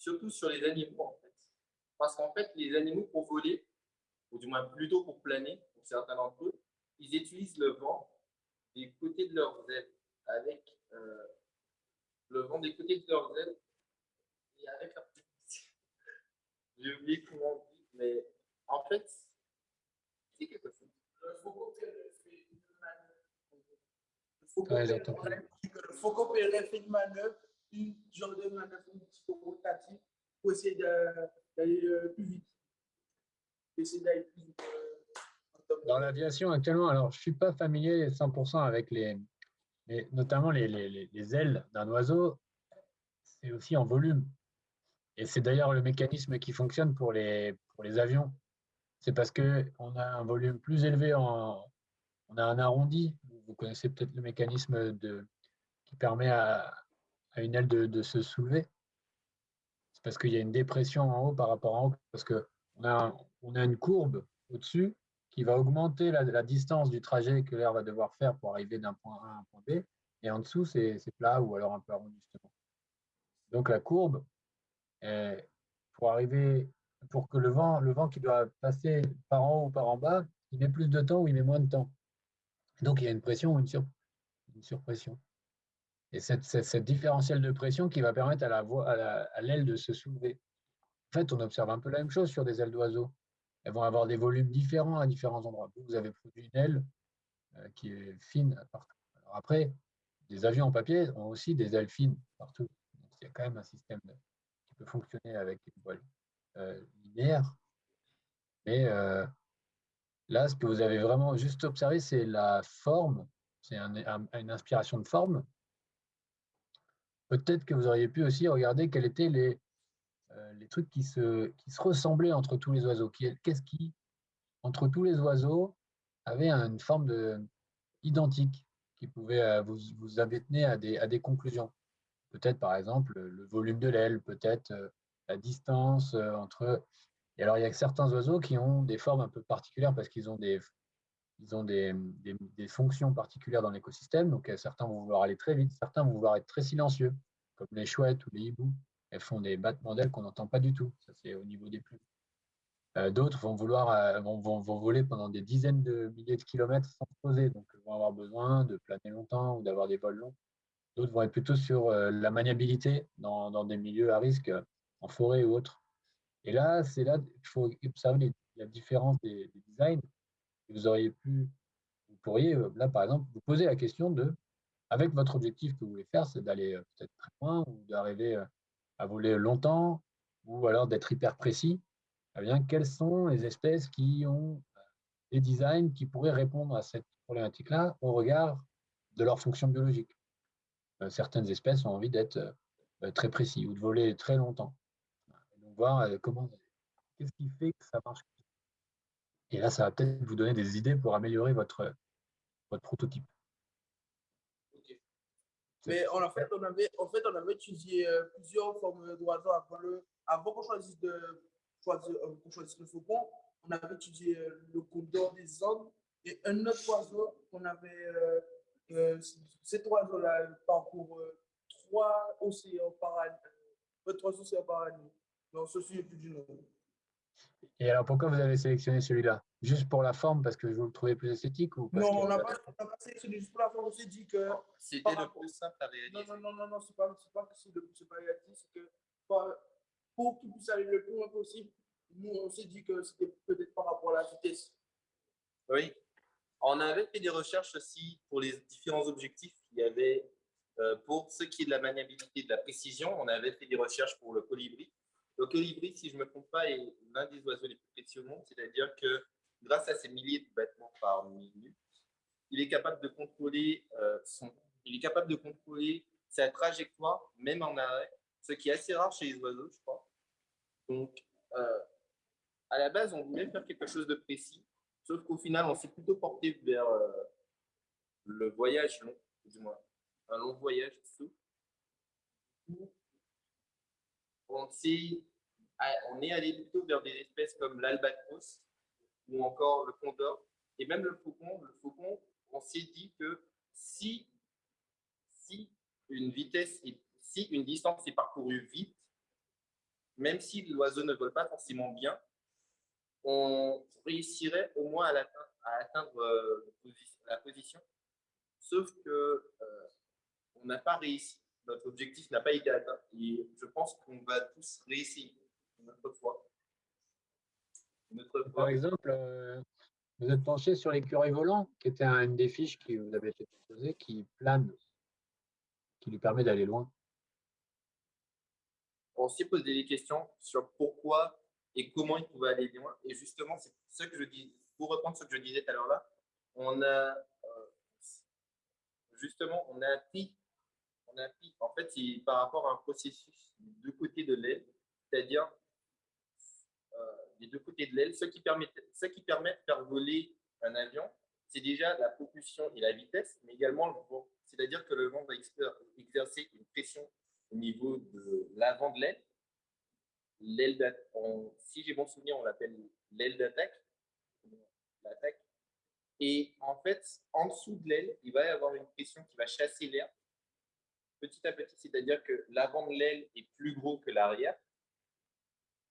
surtout sur les animaux en fait. Parce qu'en fait, les animaux pour voler, ou du moins plutôt pour planer, pour certains d'entre eux, ils utilisent le vent des côtés de leurs ailes, avec euh, le vent des côtés de leurs ailes et avec leur (laughs) J'ai oublié comment on dit, mais en fait, c'est quelque chose. Le Faucon Perret fait une manœuvre. Genre de pour essayer d'aller euh, plus. Essayer d'aller plus vite. euh, Dans l'aviation actuellement, alors je ne suis pas familier 100% avec les, les- notamment les- les- les ailes d'un oiseau, c'est aussi en volume. Et c'est d'ailleurs le mécanisme qui fonctionne pour les, pour les avions. C'est parce qu'on a un volume plus élevé, en, on a un arrondi. Vous connaissez peut-être le mécanisme de, qui permet à, à une aile de, se soulever. C'est parce qu'il y a une dépression en haut par rapport en haut, parce qu'on a, on a une courbe au-dessus qui va augmenter la, distance du trajet que l'air va devoir faire pour arriver d'un point A à un point B. Et en dessous, c'est plat ou alors un peu arrondi, justement. Donc la courbe, pour arriver, pour que le vent, le vent qui doit passer par en haut ou par en bas, il met plus de temps ou il met moins de temps. Donc il y a une pression ou sur- une surpression. Et cette, différentielle de pression qui va permettre à l'aile de se soulever. En fait, on observe un peu la même chose sur des ailes d'oiseaux. Elles vont avoir des volumes différents à différents endroits. Vous, avez produit une aile euh, qui est fine partout. Après, les avions en papier ont aussi des ailes fines partout. Il y a quand même un système qui peut fonctionner avec une voile euh, linéaire. Mais euh, là, ce que vous avez vraiment juste observé, c'est la forme c'est une inspiration de forme. Peut-être que vous auriez pu aussi regarder quels étaient les, euh, les trucs qui se, qui se ressemblaient entre tous les oiseaux. Qu'est-ce qui, entre tous les oiseaux, avait une forme de, identique qui pouvait euh, vous, vous amener à des, à des conclusions Peut-être, par exemple, le volume de l'aile, peut-être euh, la distance entre... Et alors, il y a certains oiseaux qui ont des formes un peu particulières parce qu'ils ont des, ils ont des, des, fonctions particulières dans l'écosystème. Donc, certains vont vouloir aller très vite, certains vont vouloir être très silencieux, comme les chouettes ou les hiboux elles font des battements d'ailes qu'on n'entend pas du tout. Ça, c'est au niveau des plumes. Euh, d'autres vont vouloir euh, vont, vont, voler pendant des dizaines de milliers de kilomètres sans se poser, donc vont avoir besoin de planer longtemps ou d'avoir des vols longs. D'autres vont être plutôt sur euh, la maniabilité dans, dans, des milieux à risque, en forêt ou autre. Et là, c'est là qu'il faut observer la différence des, des, designs. Vous auriez pu, vous pourriez là par exemple vous poser la question de, avec votre objectif que vous voulez faire, c'est d'aller peut-être très loin ou d'arriver à voler longtemps ou alors d'être hyper précis, eh bien, quelles sont les espèces qui ont euh, des designs qui pourraient répondre à cette problématique-là au regard de leur fonction biologique? Euh, certaines espèces ont envie d'être euh, très précis ou de voler très longtemps. donc voir comment, qu'est-ce qui fait que ça marche. Et là, ça va peut-être vous donner des idées pour améliorer votre, votre prototype. Mais en fait, on avait, en fait, on avait étudié euh, plusieurs formes d'oiseaux avant, le, avant qu'on choisisse, de, choisir, euh, choisisse le faucon. On avait étudié euh, le condor des Andes et un autre oiseau qu'on avait. cet oiseau-là parcourt trois océans par année. trois océans par année. Non, ceci est plus du nom. Et alors, pourquoi vous avez sélectionné celui-là? Juste pour la forme, parce que vous le trouvez plus esthétique ou Non, on n'a pas, pas, sélectionné juste pour la forme. On s'est dit que. C'était le plus simple à réaliser. Non, non, non, non, non c'est pas, pas que c'est le plus simple à réaliser. C'est que pour qu'il puisse aller le plus loin possible, nous, on s'est dit que c'était peut-être par rapport à la vitesse. Oui. On avait fait des recherches aussi pour les différents objectifs. Il y avait, euh, pour ce qui est de la maniabilité, de la précision, on avait fait des recherches pour le colibri. Le colibri, si je ne me trompe pas, est l'un des oiseaux les plus précieux au monde, c'est-à-dire que grâce à ses milliers de battements par minute, il est capable de contrôler, euh, son, il est capable de contrôler sa trajectoire, même en arrêt, ce qui est assez rare chez les oiseaux, je crois. Donc, euh, à la base, on voulait faire quelque chose de précis, sauf qu'au final, on s'est plutôt porté vers euh, le voyage long, du moins, un long voyage sous. On, on est allé plutôt vers des espèces comme l'albatros, ou encore le condor, et même le faucon. Le faucon, on s'est dit que si, une distance est parcourue vite, même si l'oiseau ne vole pas forcément bien, on réussirait au moins à, atteindre, euh, la position. Sauf que euh, n'a pas réussi. Notre objectif n'a pas été atteint. Et je pense qu'on va tous autre fois. Par exemple, euh, vous êtes penché sur l'écureuil volant, qui était une des fiches qui vous avait été proposée, qui plane, qui lui permet d'aller loin. On s'est posé des questions sur pourquoi et comment il pouvait aller loin. Et justement, c'est ce que je dis, pour reprendre ce que je disais tout à l'heure là, on a euh, justement, on a appris, on a appris, en fait, par rapport à un processus de deux côtés de l'aile, c'est-à-dire les deux côtés de l'aile. Ce qui permet, de faire voler un avion, c'est déjà la propulsion et la vitesse, mais également le vent. C'est-à-dire que le vent va exercer une pression au niveau de l'avant de l'aile. L'aile si j'ai bon souvenir, on l'appelle l'aile d'attaque. L'attaque. Et en fait, en dessous de l'aile, il va y avoir une pression qui va chasser l'air petit à petit. C'est-à-dire que l'avant de l'aile est plus gros que l'arrière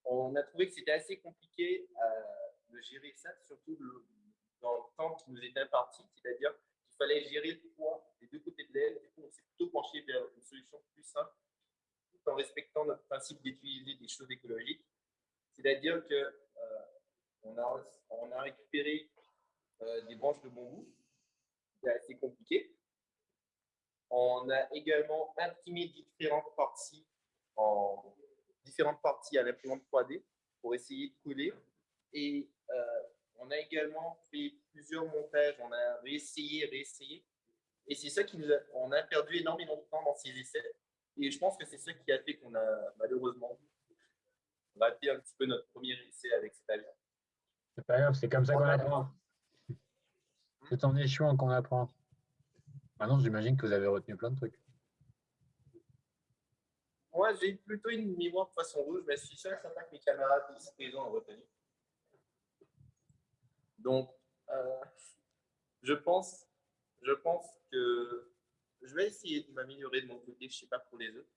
on a trouvé que c'était assez compliqué euh, de gérer ça, surtout dans le temps qui nous était imparti, c'est-à-dire qu'il fallait gérer le poids des deux côtés de l'aile. Du coup, on s'est plutôt penché vers une solution plus simple, tout en respectant notre principe d'utiliser des choses écologiques. C'est-à-dire que euh, on, a, on, a, récupéré euh, des branches de bambou, c'est assez compliqué. On a également imprimé différentes parties en différentes parties à l'imprimante 3D pour essayer de coller. Et euh, on a également fait plusieurs montages, on a réessayé, réessayé Et c'est ça qui nous a, on a perdu énormément de temps dans ces essais. Et je pense que c'est ça qui a fait qu'on a malheureusement raté un petit peu notre premier essai avec cet avion. C'est pas grave, c'est comme ça qu'on apprend. C'est en échouant qu'on apprend. Maintenant, j'imagine que vous avez retenu plein de trucs. Moi, j'ai plutôt une mémoire de poisson rouge, mais je suis sûr certain que mes camarades ici présents ont retenu. Donc, euh, je, pense, je pense que je vais essayer de m'améliorer de mon côté, je ne sais pas pour les autres,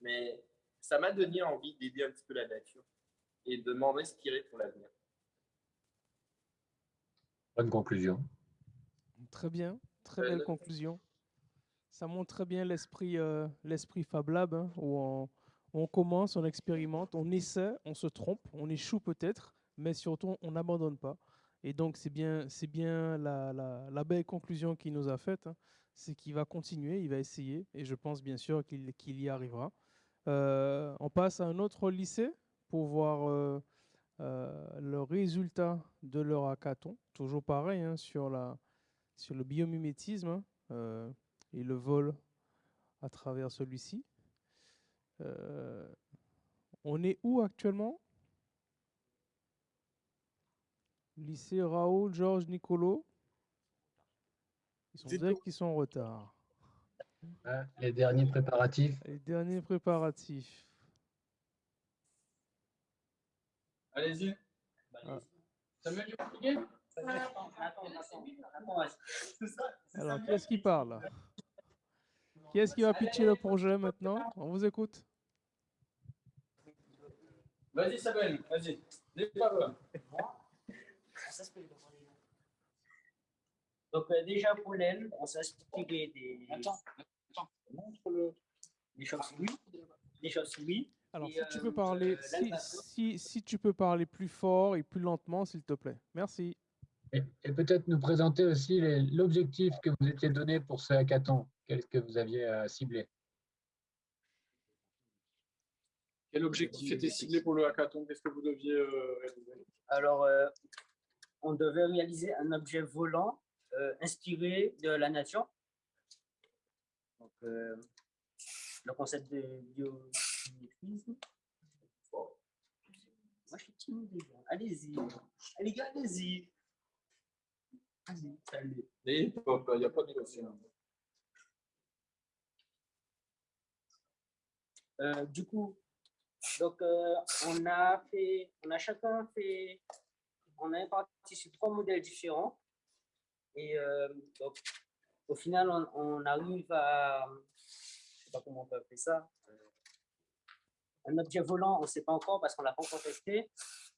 mais ça m'a donné envie d'aider un petit peu la nature et de m'en inspirer pour l'avenir. Bonne conclusion. Très bien, très Euh, belle le- conclusion. Ça montre très bien l'esprit euh, Fab Lab, hein, où on, commence, on expérimente, on essaie, on se trompe, on échoue peut-être, mais surtout on n'abandonne pas. Et donc c'est bien, bien la, belle conclusion qu'il nous a faite, hein, c'est qu'il va continuer, il va essayer, et je pense bien sûr qu'il y arrivera. Euh, on passe à un autre lycée pour voir euh, le résultat de leur hackathon. Toujours pareil hein, sur, le biomimétisme et le vol à travers celui-ci. Euh, on est où actuellement? Lycée Raoul, Georges, Nicolo. Ils sont direct qu'ils sont en retard. Ah, les derniers préparatifs. Les derniers préparatifs. Allez-y. Ah. Samuel, tu veux attends, attends. Alors, qui est-ce qui parle? Qui est-ce qui va pitcher le projet maintenant? On vous écoute. Vas-y, Samuel, vas-y. Départ. Donc euh, déjà pour l'aile, on s'est inspiré des, Montre-le. des chauves-souris, des chauves-souris. Alors, et, si tu euh, peux parler, euh, si, si, si tu peux parler plus fort et plus lentement, s'il te plaît. Merci. Et, et peut-être nous présenter aussi l'objectif que vous étiez donné pour ce hackathon. Qu'est-ce que vous aviez euh, ciblé Quel objectif était ciblé pour le hackathon? Qu'est-ce que vous deviez euh, réaliser? Alors, euh, on devait réaliser un objet volant euh, inspiré de la nature. Donc, euh, le concept de biomimétisme. Moi, je suis timide, les gars. Allez-y. Allez, gars, allez-y. Vas-y, salut. Il n'y a pas de question. Euh, du coup, donc, euh, on a fait, on a chacun fait, on a parti sur trois modèles différents. Et euh, donc, au final, on, arrive à, je sais pas comment on peut appeler ça, un objet volant, on ne sait pas encore parce qu'on l'a pas encore testé.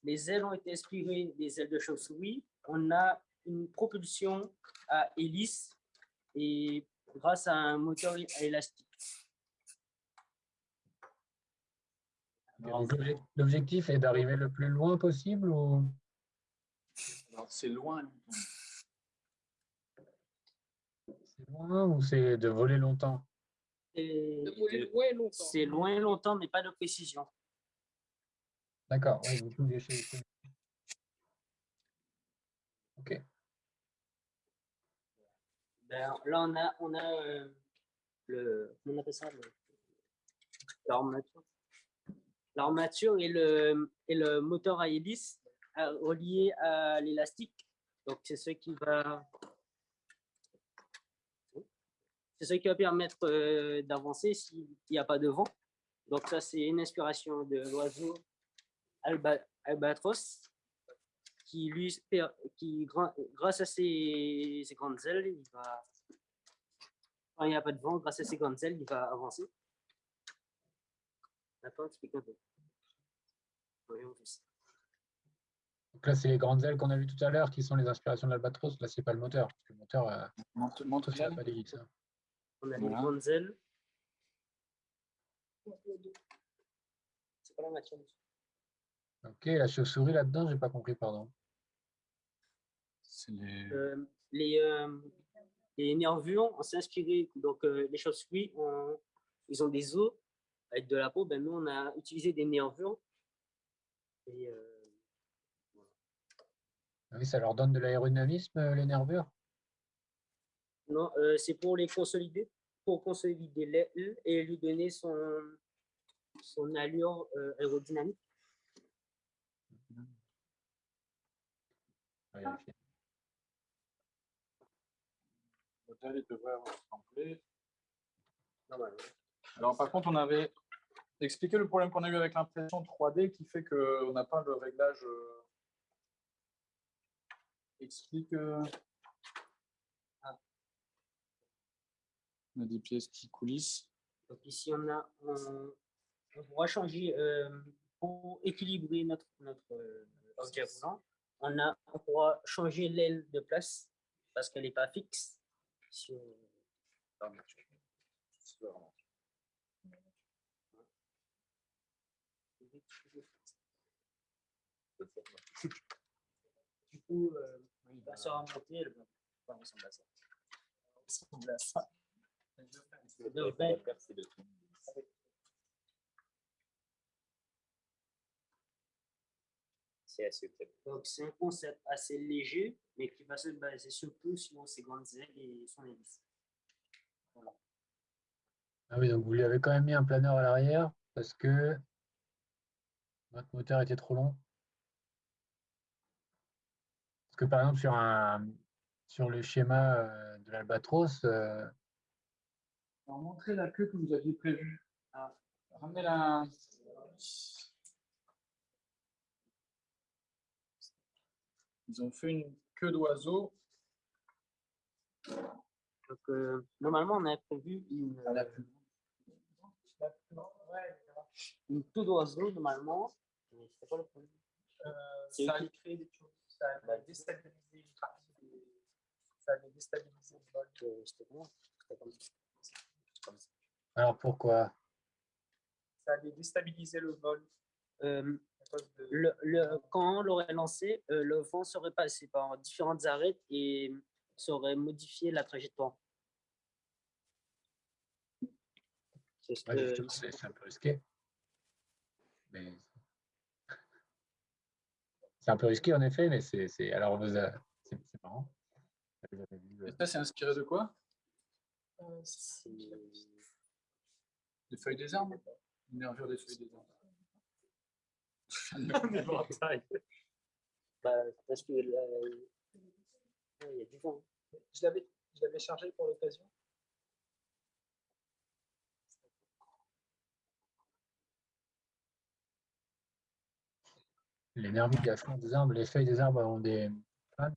Les ailes ont été inspirées des ailes de chauve-souris. On a une propulsion à hélice et grâce à un moteur élastique. Donc, l'obje- L'objectif est d'arriver le plus loin possible ou Alors, c'est loin. c'est loin ou c'est de voler longtemps Et voler loin longtemps. C'est loin longtemps, mais pas de précision. D'accord, oui, vous pouvez chez- Ok. Ben, là, on a, on a euh, le, comment on appelle ça, le- l'armature. Et le, et le moteur à hélice euh, relié à l'élastique. Donc, c'est ce qui va, c'est ce qui va permettre euh, d'avancer s'il n'y a pas de vent. Donc, ça, c'est une inspiration de l'oiseau alba, albatros qui, lui, qui grâce à ses, grandes ailes, il va, il n'y a pas de vent, grâce à ses grandes ailes, il va avancer. Donc là, c'est les grandes ailes qu'on a vues tout à l'heure qui sont les inspirations de l'albatros. Là, c'est pas le moteur. parce que Le moteur, euh, ça n'a pas hein. On a les grandes ailes. C'est pas la matière. Ok, la chauve-souris là-dedans, j'ai pas compris, pardon. C'est les... Euh, les, euh, les nervures, on s'est inspiré, donc euh, les chauves-souris, on- ils ont des os avec de la peau, ben nous on a utilisé des nervures. Et, euh, Ah Oui, ça leur donne de l'aérodynamisme, euh, les nervures? Non, euh, c'est pour les consolider, pour consolider l'aile et lui donner son, son allure euh, aérodynamique. Devrait avoir templé. Alors par contre, on avait expliqué le problème qu'on a eu avec l'impression 3D qui fait qu'on n'a pas le réglage. euh, Explique. euh, Ah. On a des pièces qui coulissent. Donc ici, on a, on, on pourra changer euh, pour équilibrer notre, notre euh, objet roulant. On, a, on pourra changer l'aile de place parce qu'elle n'est pas fixe. Si on- Du coup, euh, il va se remonter, elle va va ressembler à ça. ressemble à ça. Assez. Donc, c'est un concept assez léger, mais qui va se baser surtout sur ses grandes ailes et son hélice. Voilà. Ah oui, donc vous lui avez quand même mis un planeur à l'arrière parce que votre moteur était trop long. Parce que par exemple, sur, un, sur le schéma euh, de l'Albatros, euh, Alors, montrez la queue que vous aviez prévue. Ah, Ramenez la. Ils ont fait une queue d'oiseau. Donc, euh, normalement, on avait prévu une, euh, une queue d'oiseau, normalement. Mais c'était pas le problème. C'est ça a créé des choses. Ça a déstabilisé une partie des- Ça a déstabilisé le. Comme ça. alors pourquoi? Ça a déstabilisé le vol. Euh, de- le, le- quand on l'aurait lancé, euh, le vent serait passé par différentes arêtes et serait modifié la trajectoire. C'est ce Ouais, que- justement, un peu risqué. Mais c'est un peu risqué en effet, mais c'est alors vous a- c'est marrant. Vous avez vu, euh, Et ça, c'est inspiré de quoi? Euh, Des feuilles des arbres? Une nervure des feuilles des arbres. (laughs) Bah, parce que là, ouais, il y a du vent. Je l'avais je l'avais chargé pour l'occasion. Les affrontent des arbres, les feuilles des arbres ont des fans.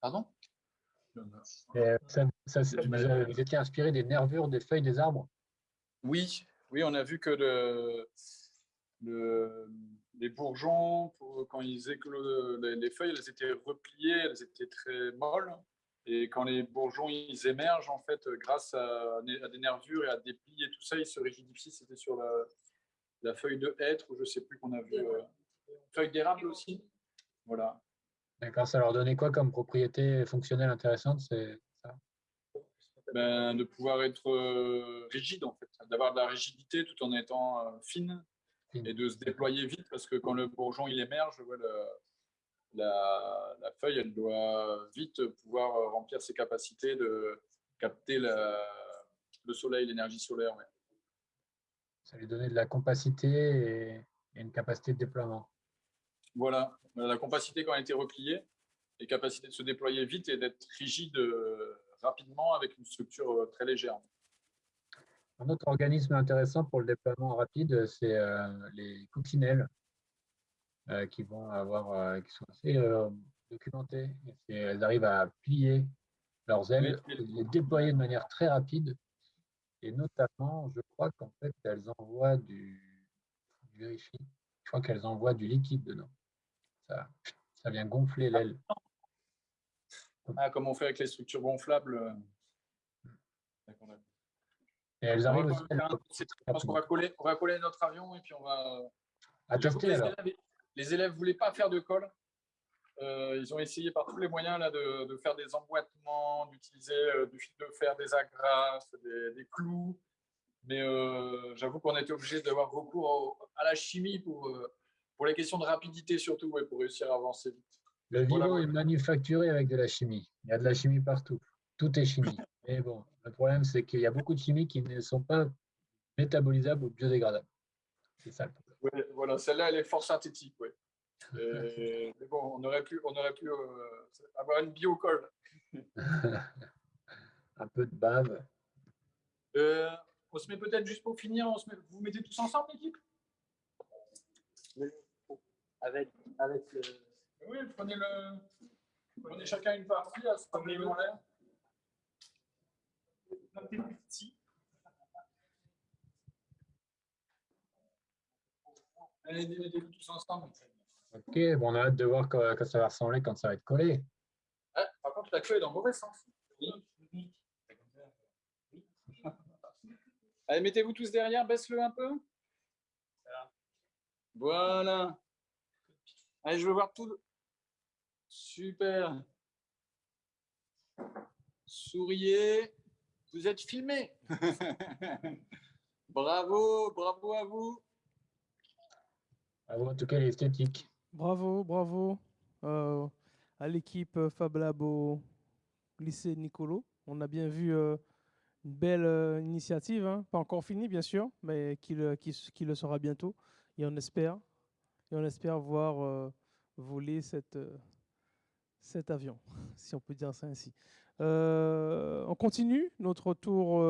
Pardon? Euh, ça- ça, vous, étiez inspiré des nervures des feuilles des arbres? Oui, oui, on a vu que le, le- les bourgeons, pour- quand ils éclosent, les, les feuilles, elles étaient repliées, elles étaient très molles. Et quand les bourgeons ils émergent, en fait, grâce à, à des nervures et à des plis et tout ça, ils se rigidifient. C'était sur la, la feuille de hêtre, ou je sais plus qu'on a vu. euh, feuille d'érable aussi. Voilà. D'accord, ça leur donnait quoi comme propriété fonctionnelle intéressante c'est ça? Ben, de pouvoir être euh, rigide, en fait, d'avoir de la rigidité tout en étant euh, fine Fine. et de se déployer vite parce que quand le bourgeon il émerge, ouais, le- la, la feuille elle doit vite pouvoir remplir ses capacités de capter la- le soleil, l'énergie solaire. ouais. Ça lui donnait de la compacité et, et une capacité de déploiement. Voilà, la capacité quand elle était repliée, et capacité de se déployer vite et d'être rigide euh, rapidement avec une structure euh, très légère. Un autre organisme intéressant pour le déploiement rapide, c'est euh, les coccinelles euh, qui vont avoir, euh, qui sont assez euh, documentées. Elles arrivent à plier leurs ailes, et les déployer de manière très rapide. Et notamment, je crois qu'en fait, elles envoient du, je vérifie, je crois qu'elles envoient du liquide dedans. Ça, ça vient gonfler l'aile. Ah, comme on fait avec les structures gonflables. euh. Et elles On arrivent aussi à Je pense qu'on va coller, on va coller notre avion et puis on va. tester les, élèves, les élèves voulaient pas faire de colle. Euh, ils ont essayé par tous les moyens là, de, de faire des emboîtements, d'utiliser euh, du fil de fer, des agrafes, des, des clous. Mais euh, j'avoue qu'on a été obligé d'avoir recours au- à la chimie pour, pour les questions de rapidité surtout, et pour réussir à avancer vite. Le voilà. est manufacturé avec de la chimie. Il y a de la chimie partout. Tout est chimie. (laughs) Mais bon, le problème, c'est qu'il y a beaucoup de chimies qui ne sont pas métabolisables ou biodégradables. C'est ça le problème. Ouais, voilà, celle-là, elle est fort synthétique, ouais. Euh, mais bon, on aurait pu, on aurait pu euh, avoir une biocolle. (laughs) Un peu de bave. Euh, on se met peut-être juste pour finir, on se met- vous mettez tous ensemble, l'équipe? Avec, avec le. Oui, prenez, le, prenez chacun une partie, à se promener en l'air. Un petit petit. Allez, mettez-vous tous ensemble. Ok, bon, on a hâte de voir quoi, quoi ça va ressembler quand ça va être collé. Ah, par contre, la queue est dans le mauvais sens. (laughs) Allez, mettez-vous tous derrière, baisse-le un peu. Voilà. Allez, je veux voir tout. le- Super. Souriez. Vous êtes filmé. (laughs) bravo, bravo à vous. Bravo, en tout cas, l'esthétique. Bravo, bravo euh, à l'équipe euh, Fab Lab au lycée Nicolo. On a bien vu euh, une belle initiative, hein. pas encore finie bien sûr, mais qui le, sera bientôt. Et on espère, et on espère voir voler cet avion, (laughs) si on peut dire ça ainsi. On continue notre tour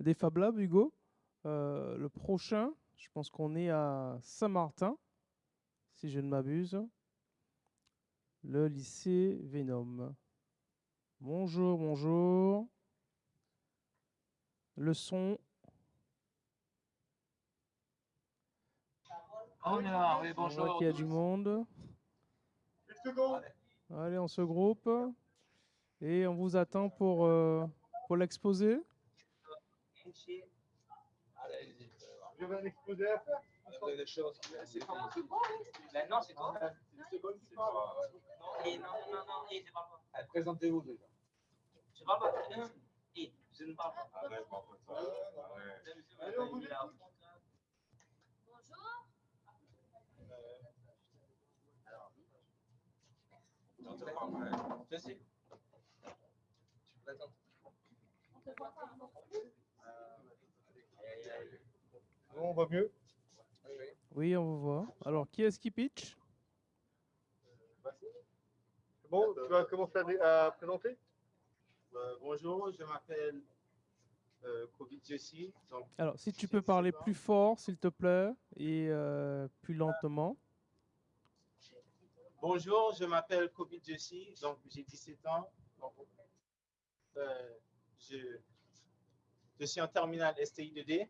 des Fab Labs, Hugo. Le prochain, je pense qu'on est à Saint-Martin si je ne m'abuse. Le lycée Venom. Bonjour, bonjour. Le son. On est là, oui, On voit bonjour. qu'il y a du monde. Allez, on se groupe. Et on vous attend pour, euh, pour l'exposé. Je vais l'exposer à faire. Maintenant, c'est toi. Et non, non, non, et je parle pas. Présentez-vous. Je parle pas. Et je ne parle pas. Allez, on vous dit. Je sais. Tu présentes. On voit mieux? Oui, on vous voit. Alors, qui est-ce qui pitch? Bon, tu vas commencer à, présenter? Euh, bonjour, je m'appelle euh, Covid Jessie. Alors, si tu peux parler plus fort, s'il te plaît, et euh, plus lentement. bonjour, je m'appelle Covid Jessie. Donc, j'ai 17 ans. Donc, euh, je, je suis en terminale STI 2D.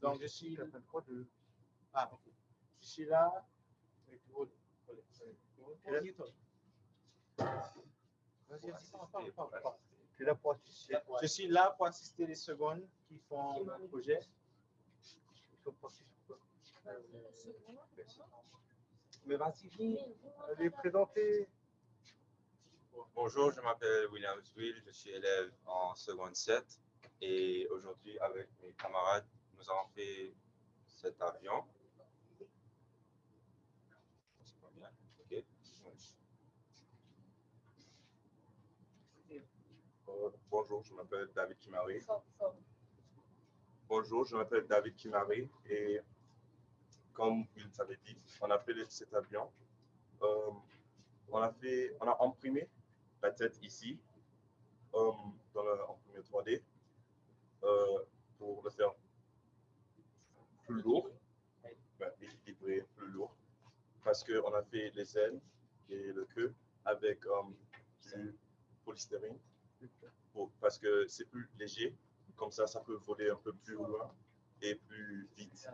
Donc, je suis. Ah, ok. Je suis là. Tu es pour assister. Je suis là pour assister les secondes qui font le projet. Mais vas-y, viens. Allez, présenter. Bonjour, je m'appelle William Will, je suis élève en seconde 7 et aujourd'hui avec mes camarades, nous avons fait cet avion. Ok. Euh, bonjour, je m'appelle David Kimari. Bonjour, je m'appelle David Kimari et comme il t'avait dit, on a fait cet avion. Euh, on, a fait, on a imprimé la tête ici euh, dans l'imprimé 3D euh, pour le faire plus lourd, ben, équilibré, plus lourd, parce qu'on a fait les ailes et le queue avec euh, du polystyrène pour- parce que c'est plus léger, comme ça, ça peut voler un peu plus loin et plus vite.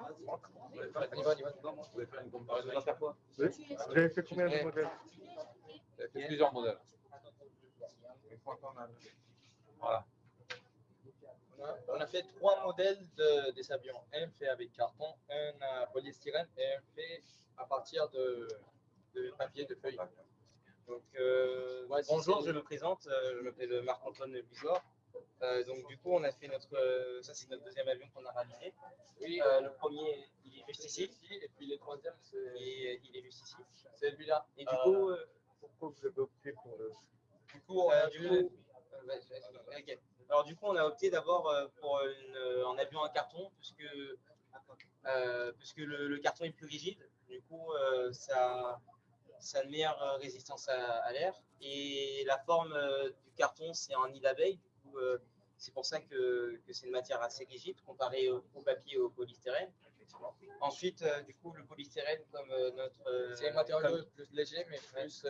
On y va, on y va. Vous voulez faire une comparaison à Oui. Vous avez fait combien de modèles? J'ai fait plusieurs modèles. Voilà. On a, fait trois modèles de, des avions. Un fait avec carton, un à polystyrène et un fait à partir de, de papier de feuille. Donc, euh, bonjour, je me présente, euh, je m'appelle Marc-Antoine Bizor. Euh, donc, du coup, on a fait notre. euh, ça, c'est notre deuxième avion qu'on a réalisé. Euh, le premier, il est juste ici. Et puis le troisième, il, il est juste ici. C'est celui-là. Et du coup. euh, pourquoi vous avez opté pour le. Du coup, on a du coup, euh, vas-y, vas-y, ok. Alors, du coup, on a opté d'abord euh, pour une, euh, un avion en carton, puisque, euh, puisque le, le carton est plus rigide. Du coup, euh, ça, ça a une meilleure résistance à, à l'air. Et la forme euh, du carton, c'est en nid d'abeille. C'est pour ça que, que c'est une matière assez rigide comparée au, au papier et au polystyrène. Ensuite, du coup, le polystyrène, comme notre. C'est un matériau comme- plus léger, mais plus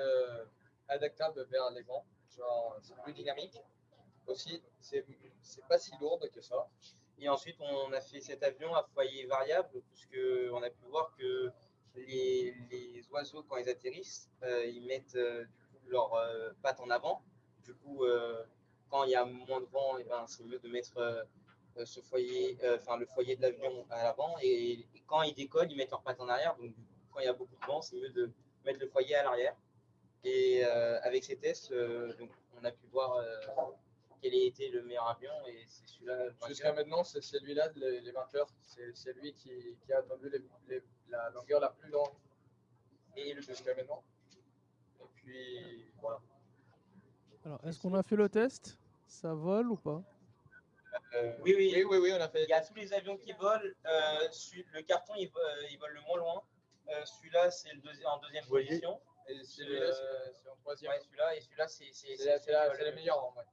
adaptable vers les vents. Genre, c'est plus dynamique. Aussi, c'est pas si lourde que ça. Et ensuite, on a fait cet avion à foyer variable, puisque on a pu voir que les, les oiseaux, quand ils atterrissent, euh, ils mettent euh, leurs euh, pattes en avant. Du coup, quand il y a moins de vent, eh ben, c'est mieux de mettre ce foyer, enfin le foyer de l'avion à l'avant. Et, et quand ils décollent, ils mettent leurs pattes en arrière. Donc, quand il y a beaucoup de vent, c'est mieux de mettre le foyer à l'arrière. Et avec ces tests, donc, on a pu voir quel a été le meilleur avion et c'est celui-là. Jusqu'à maintenant, c'est celui-là, les, les vainqueurs. C'est c'est lui qui, qui a attendu les- les- la longueur la plus longue et jusqu'à maintenant. Et puis, voilà. Alors, est-ce qu'on a fait le test? Ça vole ou pas? Euh, oui, oui. oui, oui, oui, on a fait. Il y a tous les avions qui volent. Euh, celui- le carton, il, euh, il vole le moins loin. Euh, celui-là, c'est deuxi- en deuxième position. Et celui-là, c'est- en troisième. ouais, celui-là, et celui-là, c'est c'est- C'est la- meilleurs en vrai.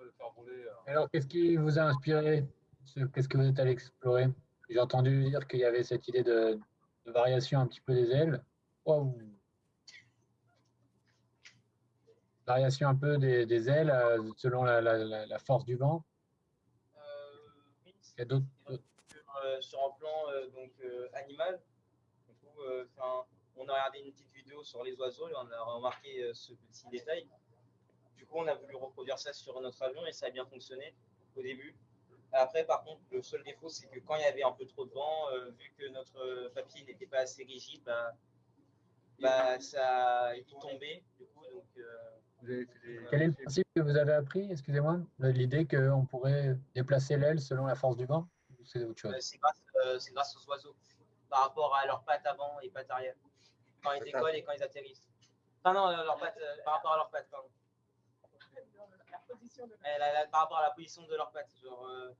Le faire euh. Alors, qu'est-ce qui vous a inspiré? Ce- Qu'est-ce que vous êtes allé explorer? J'ai entendu dire qu'il y avait cette idée de, de variation un petit peu des ailes. Waouh Variation un peu des, des ailes euh, selon la, la- la- la force du vent. Il y a d'autres. sur, euh, sur un plan euh, donc, euh, animal. Du coup, euh, 'fin, on a regardé une petite vidéo sur les oiseaux et on a remarqué euh, ce petit détail. Coup, on a voulu reproduire ça sur notre avion et ça a bien fonctionné au début. Après, par contre, le seul défaut, c'est que quand il y avait un peu trop de vent, euh, vu que notre euh, papier n'était pas assez rigide, bah, bah, ça, il tombait. Du coup, donc, euh, Quel est le principe que vous avez appris Excusez-moi. L'idée qu'on pourrait déplacer l'aile selon la force du vent C'est autre chose? C'est grâce, euh, aux oiseaux par rapport à leurs pattes avant et pattes arrière. Quand ils décollent et quand ils atterrissent. Enfin, non, leurs pattes, euh, par rapport à leurs pattes, pardon. La- la- par rapport à la position de leurs pattes. Genre, euh,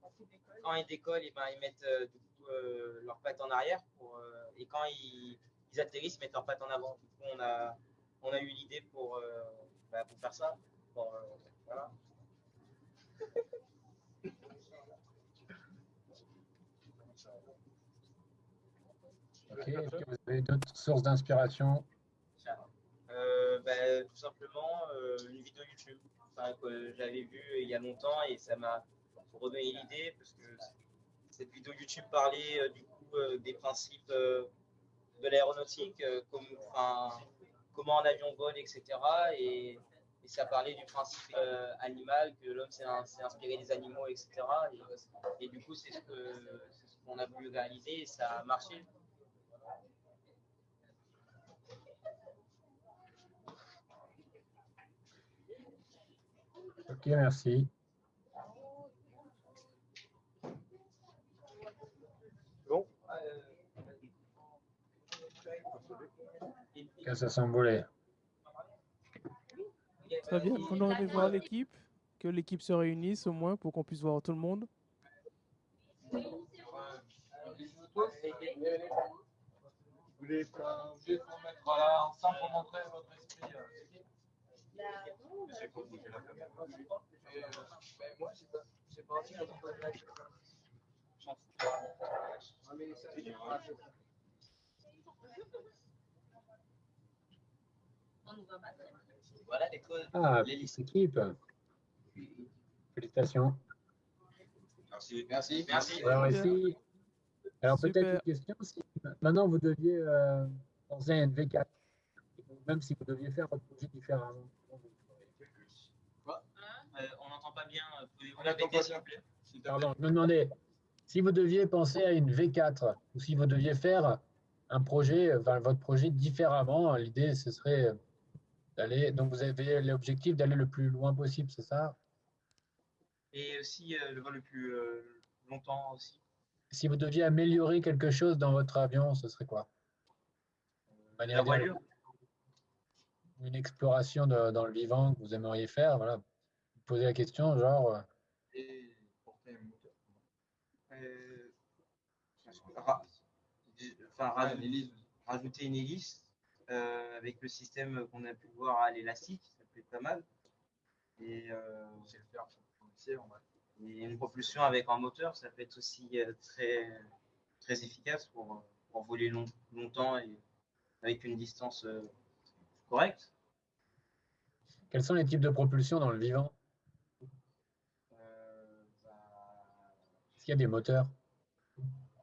quand ils décollent, et ben, ils mettent euh, du coup, euh, leurs pattes en arrière pour, euh, et quand ils, ils atterrissent, ils mettent leurs pattes en avant. Du coup, on a, on a eu l'idée pour, euh, bah, pour faire ça. Pour, euh, voilà. (laughs) Ok. Est-ce que vous avez d'autres sources d'inspiration? Euh, bah, tout simplement euh, une vidéo YouTube que j'avais vue il y a longtemps et ça m'a redonné l'idée parce que cette vidéo YouTube parlait euh, du coup euh, des principes euh, de l'aéronautique, comme, comment un avion vole, etc. Et, ça parlait du principe animal, que l'homme s'est in- s'est inspiré des animaux, etc. Et, du coup, c'est ce c'est ce qu'on a voulu réaliser et ça a marché. Ok, merci. Bon. Que ça s'envolait. Très bien. On aurait aimé voir l'équipe, que l'équipe se réunisse au moins pour qu'on puisse voir tout le monde. Vous voulez qu'on vous mettre là ensemble pour montrer votre esprit Voilà l'école. Ah, équipe. Félicitations. Merci. Merci. Merci. Alors ici, alors peut-être une question, si maintenant vous deviez euh, penser à une V4, même si vous deviez faire votre projet différemment. Quoi Euh, On n'entend pas bien. euh, Pouvez-vous On plaît Pardon, je me demandais, si vous deviez penser à une V4, ou si vous deviez faire un projet, enfin, votre projet différemment. L'idée, ce serait d'aller. Donc, vous avez l'objectif d'aller le plus loin possible, c'est ça? Et aussi euh, le vol le plus euh, longtemps aussi. Si vous deviez améliorer quelque chose dans votre avion, ce serait quoi? La voilure. Une exploration de- dans le vivant que vous aimeriez faire, voilà. Posez la question, genre. euh, Et porter un moteur. Euh, ra- enfin, ra- rajouter une hélice euh, avec le système qu'on a pu voir à l'élastique, ça peut être pas mal. Et, euh, et une propulsion avec un moteur, ça peut être aussi très, très efficace pour, pour voler long- longtemps et avec une distance correcte. Quels sont les types de propulsion dans le vivant? Est-ce qu'il y a des moteurs?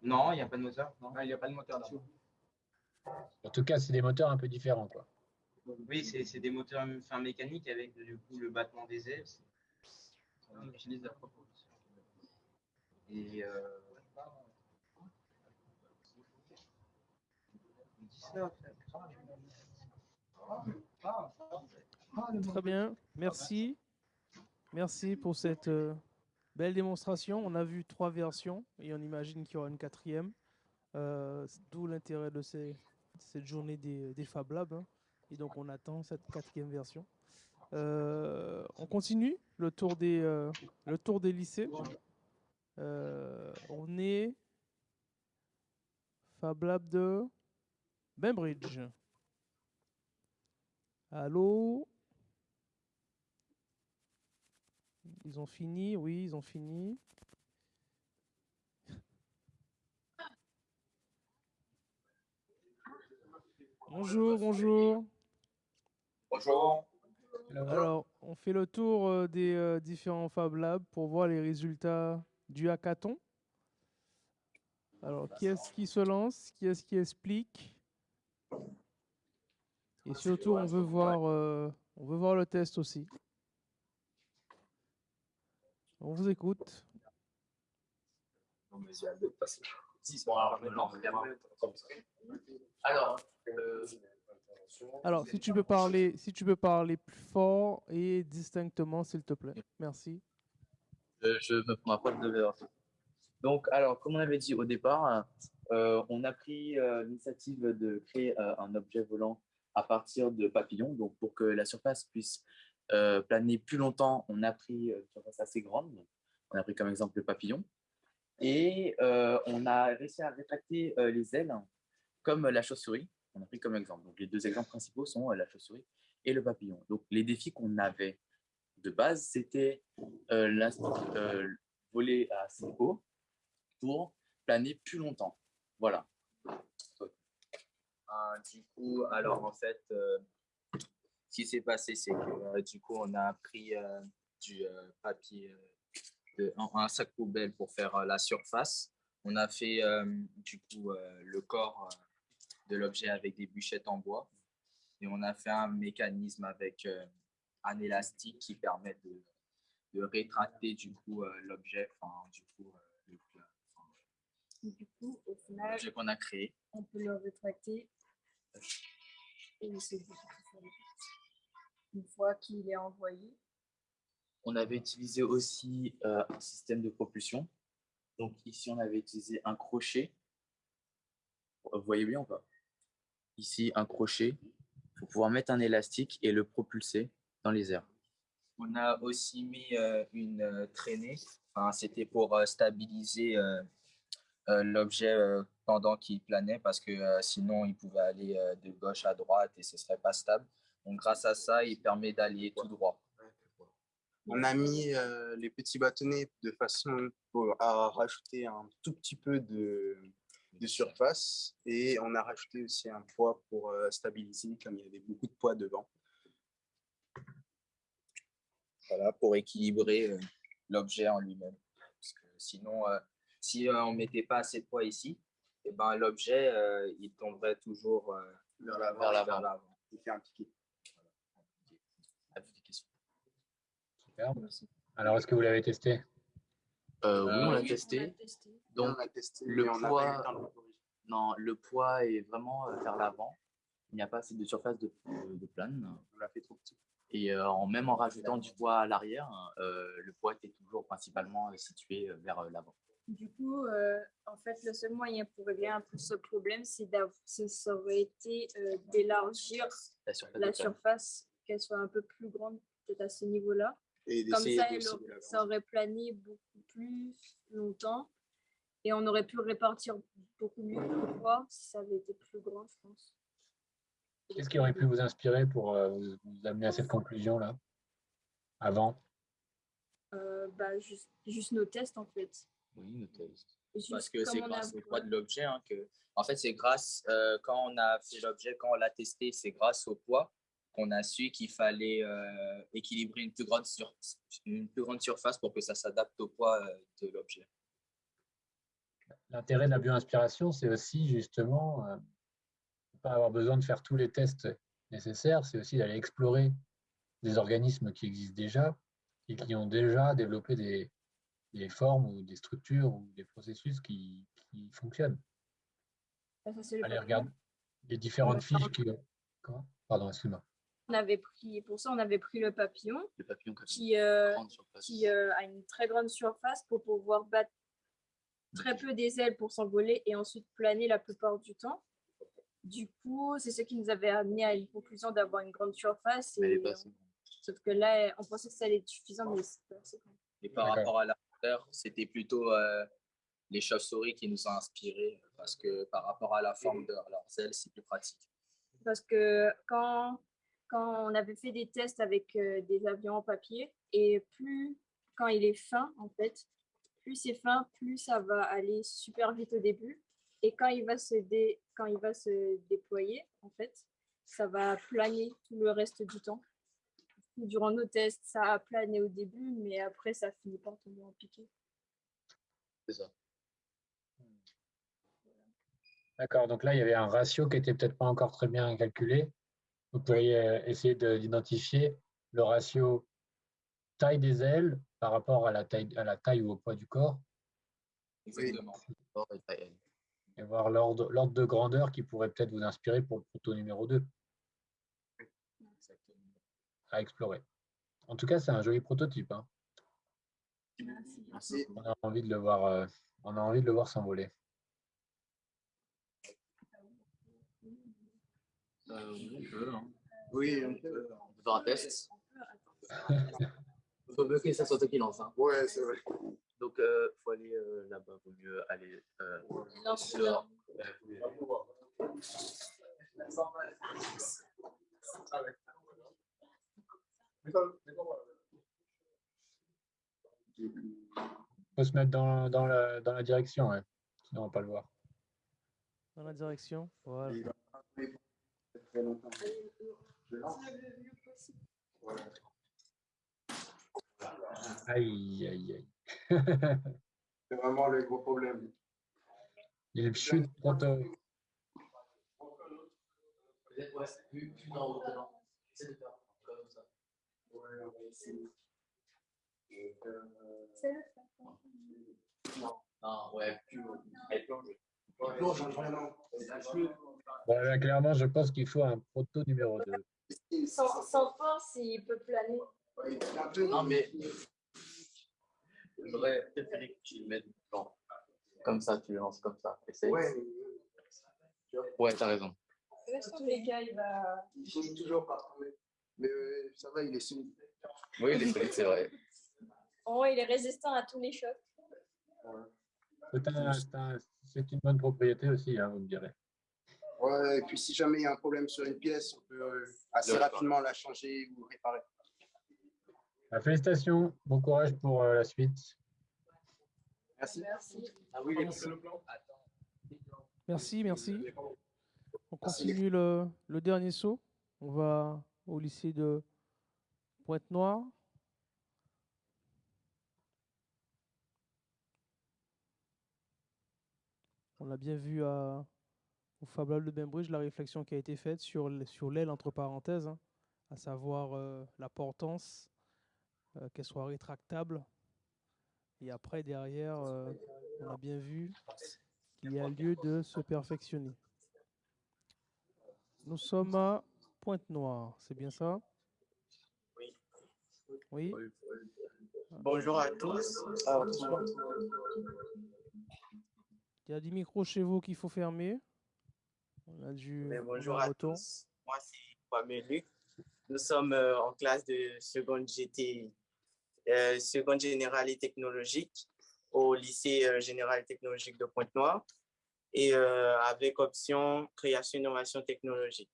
Non, il n'y a pas de moteur. Non, il n'y a pas de moteur là. En tout cas, c'est des moteurs un peu différents, quoi. Oui, c'est c'est des moteurs enfin, mécaniques avec du coup le battement des ailes. On utilise la propulsion. Et euh. Très bien, merci. Merci pour cette euh, belle démonstration. On a vu trois versions et on imagine qu'il y aura une quatrième. Euh, D'où l'intérêt de cette journée des, Fab Labs. hein. Et donc on attend cette quatrième version. Euh, on continue le tour des, euh, lycées. On est Fab Lab de Bainbridge. Allô? Ils ont fini, oui, ils ont fini. Bonjour, bonjour. Bonjour. Alors, on fait le tour euh, des euh, différents Fab Labs pour voir les résultats du hackathon. Alors, qui est-ce qui se lance? Qui est-ce qui explique? Et surtout, on veut voir, euh, on veut voir le test aussi. On vous écoute. Alors, euh, Alors, si tu peux parler, si tu peux parler plus fort et distinctement, s'il te plaît. Merci. je, je me prends ma de l'heure. Donc, alors, comme on avait dit au départ, euh, on a pris euh, l'initiative de créer euh, un objet volant à partir de papillons. Donc, pour que la surface puisse euh, planer plus longtemps, on a pris euh, une surface assez grande. On a pris comme exemple le papillon. Et euh, on a réussi à rétracter les ailes comme la chauve-souris. On a pris comme exemple. Donc, les deux exemples principaux sont la chauve-souris et le papillon. Donc, les défis qu'on avait de base, c'était voler assez haut pour planer plus longtemps. Voilà. Du coup, alors en fait, qui s'est passé, c'est que euh, du coup, on a pris euh, du euh, papier, de- un, sac poubelle pour faire la surface. On a fait du coup le corps de l'objet avec des bûchettes en bois. Et on a fait un mécanisme avec un élastique qui permet de, de rétracter du coup l'objet, enfin du coup le Du coup, au final, qu'on a créé. on peut le rétracter et c'est. Une fois qu'il est envoyé, On avait utilisé aussi euh, un système de propulsion. Donc ici, on avait utilisé un crochet. Vous voyez bien ou pas? Ici, un crochet pour pouvoir mettre un élastique et le propulser dans les airs. On a aussi mis euh, une euh, traînée. Enfin, C'était pour euh, stabiliser euh, euh, l'objet euh, pendant qu'il planait parce que euh, sinon, il pouvait aller euh, de gauche à droite et ce serait pas stable. Donc grâce à ça, il permet d'aller tout droit. On a mis euh, les petits bâtonnets de façon pour- à rajouter un tout petit peu de, de surface et on a rajouté aussi un poids pour euh, stabiliser comme il y avait beaucoup de poids devant. voilà, pour équilibrer euh, l'objet en lui-même. Parce que sinon, euh, si euh, on ne mettait pas assez de poids ici, eh ben, l'objet euh, il tomberait toujours euh, vers l'avant. Il fait un piqué. Avez-vous des questions Superbe. Alors, est-ce que vous l'avez testé? Euh, oui, on l'a oui, testé. testé. Donc, testé, le poids. Non, le poids est vraiment euh, vers l'avant. Il n'y a pas assez de surface de, plane. On l'a fait trop petit. Et euh, en, même en rajoutant du poids à l'arrière, euh, le poids était toujours principalement euh, situé euh, vers euh, l'avant. Du coup, euh, en fait, le seul moyen pour régler un peu ce problème, c'est ça aurait été euh, d'élargir La surface, qu'elle soit un peu plus grande, peut-être à ce niveau-là. Et Comme ça, de elle de ça aurait plané beaucoup plus longtemps et on aurait pu répartir beaucoup mieux le poids si ça avait été plus grand, je pense. Qu'est-ce qui aurait pu vous inspirer pour euh, vous, vous amener à cette conclusion-là Avant? Euh, bah, juste, juste nos tests, en fait. Oui, nos tests. Juste Parce que c'est grâce a- au poids de l'objet hein, que. En fait, c'est grâce, euh, quand on a fait l'objet, quand on l'a testé, c'est grâce au poids qu'on a su qu'il fallait euh, équilibrer une plus, grande sur- une plus grande surface pour que ça s'adapte au poids euh, de l'objet. L'intérêt de la bio-inspiration, c'est aussi justement euh, ne pas avoir besoin de faire tous les tests nécessaires, c'est aussi d'aller explorer des organismes qui existent déjà et qui ont déjà développé des, des formes ou des structures ou des processus qui, qui fonctionnent. Ça, Allez, regarde les différentes fiches qui Pardon, excuse-moi. On avait pris, pour ça, on avait pris le papillon, Le papillon qui euh, qui euh, a une très grande surface pour pouvoir battre très peu des ailes pour s'envoler et ensuite planer la plupart du temps. Du coup, c'est ce qui nous avait amené à une conclusion d'avoir une grande surface. Et, euh, sauf que là, on pensait que ça allait être suffisant, mais c'est pas assez. Et par rapport à la hauteur, c'était plutôt euh, les chauves-souris qui nous ont inspirés parce que par rapport à la forme de leurs ailes, c'est plus pratique. Parce que quand, quand on avait fait des tests avec euh, des avions en papier, et plus quand il est fin, en fait, plus c'est fin, plus ça va aller super vite au début. Et quand il va se, dé- quand il va se déployer, en fait, ça va planer tout le reste du temps. Durant nos tests, ça a plané au début, mais après, ça finit par tomber en piqué. C'est ça. D'accord, donc là, il y avait un ratio qui était peut-être pas encore très bien calculé. Vous pourriez euh, essayer de- d'identifier le ratio taille des ailes par rapport à la taille, à la taille ou au poids du corps Exactement. Et voir l'ordre l'ordre de grandeur qui pourrait peut-être vous inspirer pour le proto numéro 2 à explorer. En tout cas, c'est un joli prototype. hein. Merci. On a envie de le voir, euh, on a envie de le voir s'envoler. Euh, oui, on peut, hein. Oui, on peut. On peut faire un test. Il (laughs) faut mieux que ça soit toi qui lance. Hein. Ouais, c'est vrai. Donc, il faut aller euh, là-bas. Il vaut mieux aller euh, Lance dehors. faut se mettre dans, dans la, dans la direction, ouais. sinon on va pas le voir. Dans la direction. Voilà. Très longtemps. Je lance. Aïe, aïe, aïe. (laughs) C'est vraiment le gros problème. Il chute proto. Ouais, plus, plus dans haut, dedans. Essaie de faire comme ça. Ouais, on va essayer. Non, non, ouais, plus haut. Elle plonge. Ouais, là, clairement, je pense qu'il faut un proto numéro 2. Sans, sans force, il peut planer. Non, mais j'aurais préféré que tu le mettes dans- comme ça, tu le lances comme ça. Essaye. Ouais, Ouais, t'as raison. Dans tous les cas, il va. il finit toujours par trouver. Mais euh, ça va, il est solide. Oui, il est solide, c'est vrai. En haut, il est résistant à tous les chocs. C'est un- c'est un- c'est une bonne propriété aussi, hein, vous me direz. Ouais, et puis si jamais il y a un problème sur une pièce, on peut euh, assez rapidement la changer ou réparer. Bah, félicitations, bon courage pour euh, la suite. Merci. Ah oui, Merci, merci. On continue le, le dernier saut. On va au lycée de Pointe-Noire. On l'a bien vu à, au Fab Lab de Bainbridge, la réflexion qui a été faite sur l'aile entre parenthèses, hein, à savoir euh, la portance, euh, qu'elle soit rétractable. Et après, derrière, euh, on a bien vu qu'il y a lieu de se perfectionner. Nous sommes à Pointe-Noire, c'est bien ça? Oui. Oui. Bonjour à tous. Il y a des micros chez vous qu'il faut fermer. On a. Mais a bonjour à retour. tous. Moi, c'est Kwame Luc. Nous sommes euh, en classe de seconde GT, euh, seconde générale et technologique au lycée euh, général et technologique de Pointe-Noire et euh, avec option création innovation technologique.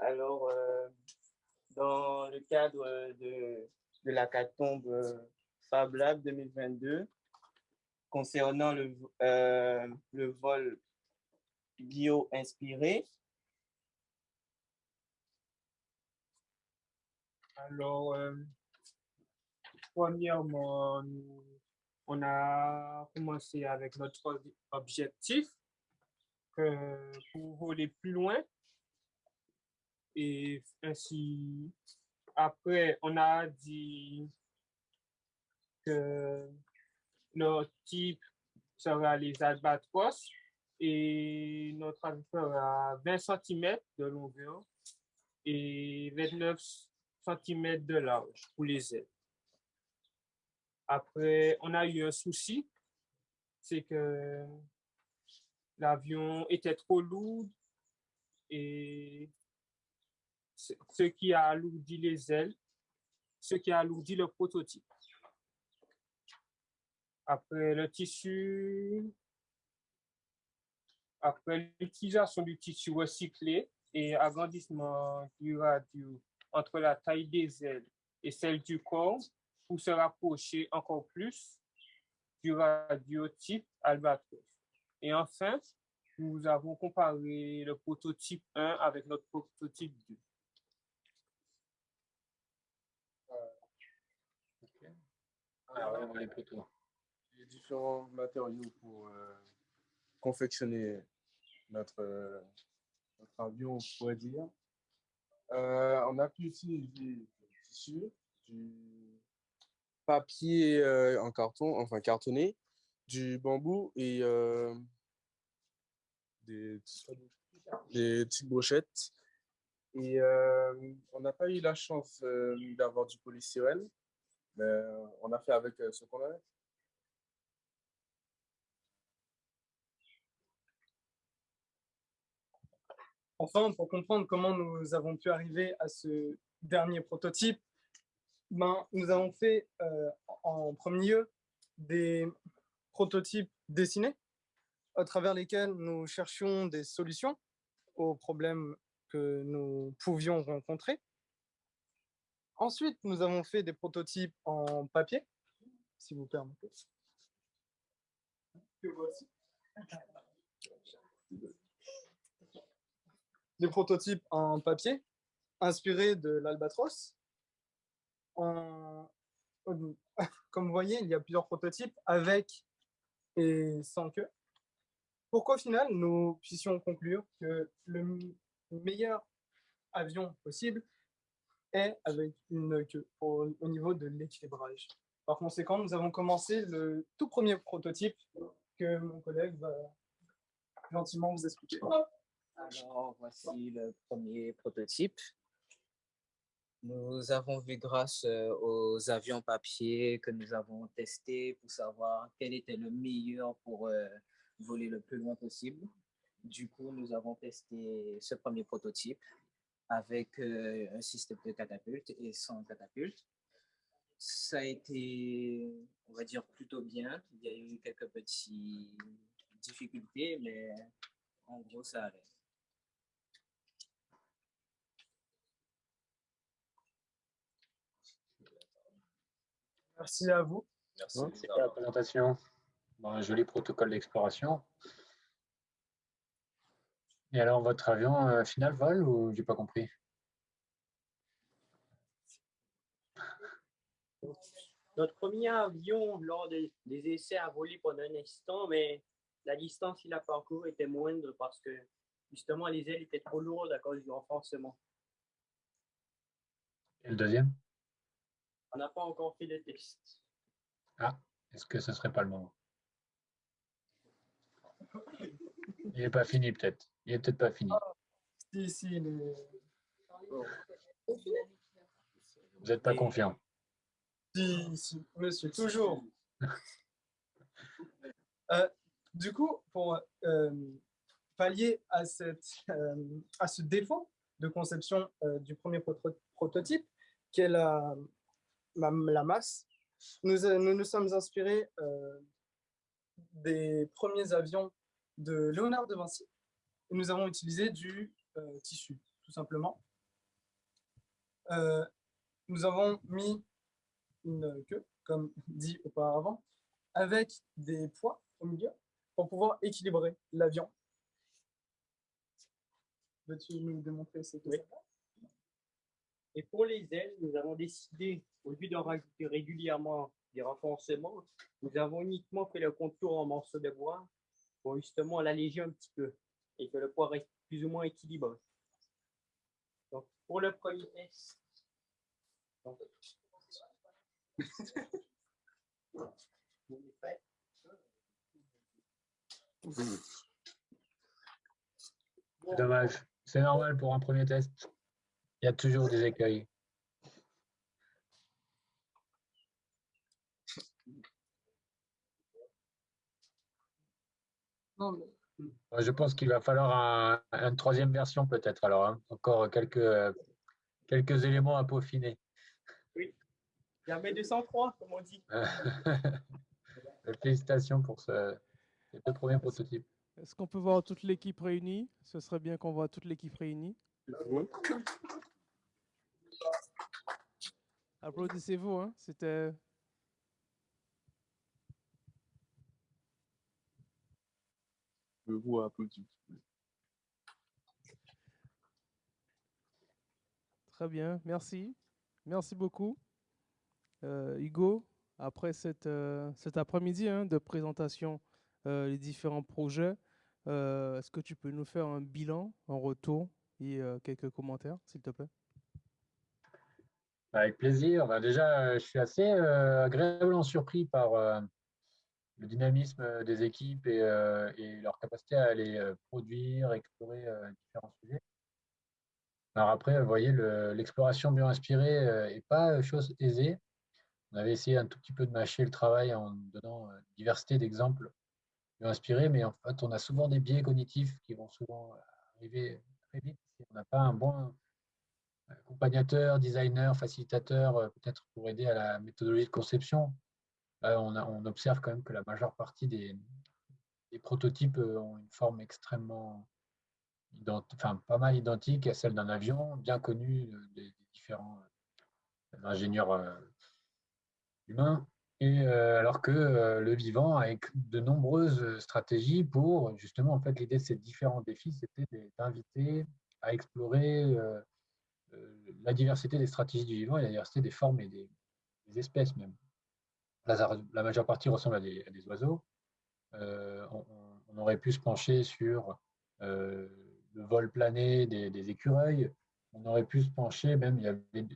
Alors, dans le cadre de, de la Catombe Fab Lab 2022, concernant le, euh, le vol bio-inspiré, Alors, euh, premièrement, on a commencé avec notre objectif euh, pour voler plus loin. Et ainsi, après, on a dit que notre type sera les albatros et notre avion fera 20 cm de longueur et 29 cm de large pour les ailes. Après, on a eu un souci, c'est que l'avion était trop lourd et ce qui a alourdi les ailes, ce qui a alourdi le prototype. Après le tissu, après l'utilisation du tissu recyclé et agrandissement du radio entre la taille des ailes et celle du corps pour se rapprocher encore plus du radio type Albatros. Et enfin, nous avons comparé le prototype 1 avec notre prototype 2. Ah ouais, on est plutôt. Différents matériaux pour euh, confectionner notre, avion, on pourrait dire. Euh, on a pu utiliser du tissu, du papier euh, en carton, enfin cartonné, du bambou et des, des petites brochettes. Et on n'a pas eu la chance d'avoir du polystyrène, mais on a fait avec ce qu'on avait. Enfin, pour comprendre comment nous avons pu arriver à ce dernier prototype, ben, nous avons fait euh, en premier lieu des prototypes dessinés à travers lesquels nous cherchions des solutions aux problèmes que nous pouvions rencontrer. Ensuite, nous avons fait des prototypes en papier, si vous permettez. Que voici. Des prototypes en papier, inspirés de l'Albatros. En- (laughs) Comme vous voyez, il y a plusieurs prototypes avec et sans queue. Pour qu'au final, nous puissions conclure que le meilleur avion possible est avec une queue pour- au niveau de l'équilibrage. Par conséquent, nous avons commencé le tout premier prototype que mon collègue va gentiment vous expliquer. Alors, voici le premier prototype. Nous avons vu grâce euh, aux avions papier que nous avons testés pour savoir quel était le meilleur pour euh, voler le plus loin possible. Du coup, nous avons testé ce premier prototype avec euh, un système de catapulte et sans catapulte. Ça a été, on va dire, plutôt bien. Il y a eu quelques petites difficultés, mais en gros, ça allait. Merci à vous. Merci pour la présentation. Bon, un joli protocole d'exploration. Et alors, votre avion euh, final vole ou j'ai pas compris? (laughs) Notre premier avion, lors des, des essais, a volé pendant un instant, mais la distance qu'il a parcouru était moindre parce que justement les ailes étaient trop lourdes à cause du renforcement. Et le deuxième? On n'a pas encore fait de test. Ah, est-ce que ce serait pas le moment? Il n'est pas fini peut-être. Il n'est peut-être pas fini. Si, si, est- Vous n'êtes pas confiant. Si, si, monsieur, toujours. (laughs) Euh, du coup, pour euh, pallier à, cette, euh, à ce défaut de conception euh, du premier proto- prototype, qui est la, masse, nous, euh, nous nous sommes inspirés euh, des premiers avions de Léonard de Vinci. Et nous avons utilisé du euh, tissu, tout simplement. Euh, nous avons mis une queue, comme (laughs) dit auparavant, avec des poids au milieu pour pouvoir équilibrer l'avion. Veux-tu nous démontrer ce que Oui. ça fait? Et pour les ailes, nous avons décidé, au lieu d'en rajouter régulièrement des renforcements, nous avons uniquement fait le contour en morceaux de bois pour justement l'alléger un petit peu et que le poids reste plus ou moins équilibré. Donc, pour le premier test, dommage. C'est normal pour un premier test. Il y a toujours des écueils. Non, mais- Euh, Je pense qu'il va falloir un- une troisième version peut-être alors. hein. Encore quelques, euh, quelques éléments à peaufiner. Jamais 203, comme on dit. (laughs) Félicitations pour ce, ces deux premiers prototypes. Est-ce qu'on peut voir toute l'équipe réunie? Ce serait bien qu'on voit toute l'équipe réunie. Applaudissez-vous, hein C'était. Je vous applaudis. Très bien, merci. Merci beaucoup. Euh, Hugo, après cette, euh, cet après-midi hein, de présentation euh, des différents projets, euh, est-ce que tu peux nous faire un bilan, un retour et quelques commentaires, s'il te plaît? Avec plaisir. Bah, déjà, euh, je suis assez euh, agréablement surpris par euh, le dynamisme des équipes et, leur capacité à aller produire, explorer différents sujets. Alors après, vous voyez, le- l'exploration bio-inspirée n'est pas chose aisée. On avait essayé un tout petit peu de mâcher le travail en donnant diversité d'exemples bio-inspirés, mais en fait, on a souvent des biais cognitifs qui vont souvent arriver très vite si on n'a pas un bon accompagnateur, designer, facilitateur, euh, peut-être pour aider à la méthodologie de conception. On, observe quand même que la majeure partie des, prototypes euh, ont une forme extrêmement, enfin pas mal identique à celle d'un avion, bien connue euh, des, différents ingénieurs humains. Et alors que le vivant, avec de nombreuses stratégies pour justement, en fait, l'idée de ces différents défis, c'était d'inviter à explorer la diversité des stratégies du vivant et la diversité des formes et des, espèces même. La majeure partie ressemble à des, oiseaux. Euh, on, aurait pu se pencher sur euh, le vol plané des, écureuils. On aurait pu se pencher, même, il y avait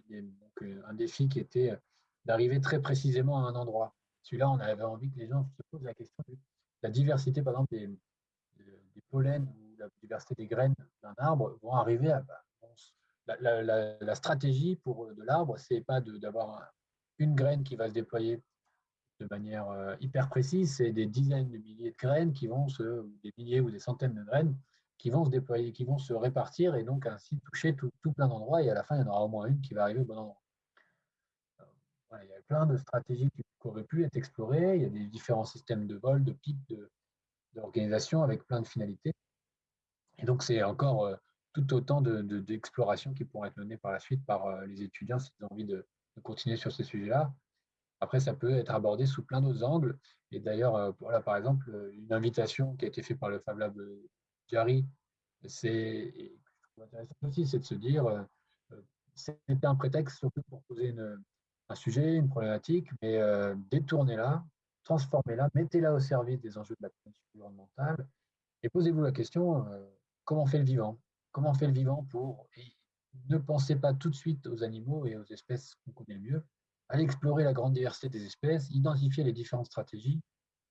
euh, un défi qui était d'arriver très précisément à un endroit. Celui-là, on avait envie que les gens se posent la question de la diversité, par exemple, des, des pollens ou la diversité des graines d'un arbre vont arriver à. La, stratégie pour, de l'arbre, c'est pas d'avoir un- une graine qui va se déployer de manière euh, hyper précise, c'est des dizaines de milliers de graines qui vont se, des milliers ou des centaines de graines qui vont se déployer, qui vont se répartir et donc ainsi toucher tout, plein d'endroits et à la fin, il y en aura au moins une qui va arriver au bon endroit. Euh, il y a plein de stratégies qui auraient pu être explorées, il y a des différents systèmes de vol, de pics, de, d'organisation avec plein de finalités. Et donc, c'est encore euh, tout autant de- de- d'explorations qui pourront être menées par la suite par euh, les étudiants s'ils ont envie de, continuer sur ces sujets-là. Après, ça peut être abordé sous plein d'autres angles. Et d'ailleurs, euh, voilà, par exemple, euh, une invitation qui a été faite par le Fab Lab Jarry, c'est aussi, c'est de se dire, c'était un prétexte surtout pour poser un sujet, une problématique, mais détournez-la, transformez-la, mettez-la au service des enjeux de la communauté environnementale et posez-vous la question, comment fait le vivant? Comment fait le vivant pour... ne pensez pas tout de suite aux animaux et aux espèces qu'on connaît le mieux, allez explorer la grande diversité des espèces, identifier les différentes stratégies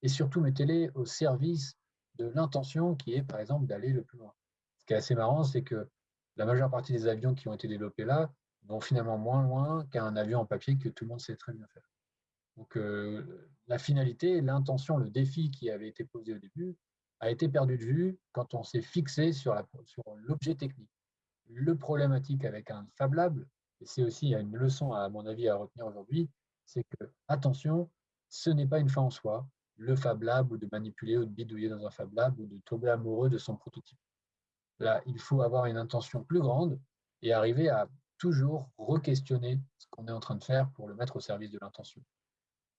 et surtout mettez-les au service de l'intention qui est, par exemple, d'aller le plus loin. Ce qui est assez marrant, c'est que la majeure partie des avions qui ont été développés là vont finalement moins loin qu'un avion en papier que tout le monde sait très bien faire. Donc, euh, la finalité, l'intention, le défi qui avait été posé au début a été perdu de vue quand on s'est fixé sur l'objet technique. Le problématique avec un Fab Lab, et c'est aussi une leçon à mon avis à retenir aujourd'hui, c'est que, attention, ce n'est pas une fin en soi, le Fab Lab, ou de manipuler ou de bidouiller dans un Fab Lab, ou de tomber amoureux de son prototype. Là, il faut avoir une intention plus grande et arriver à toujours re-questionner ce qu'on est en train de faire pour le mettre au service de l'intention.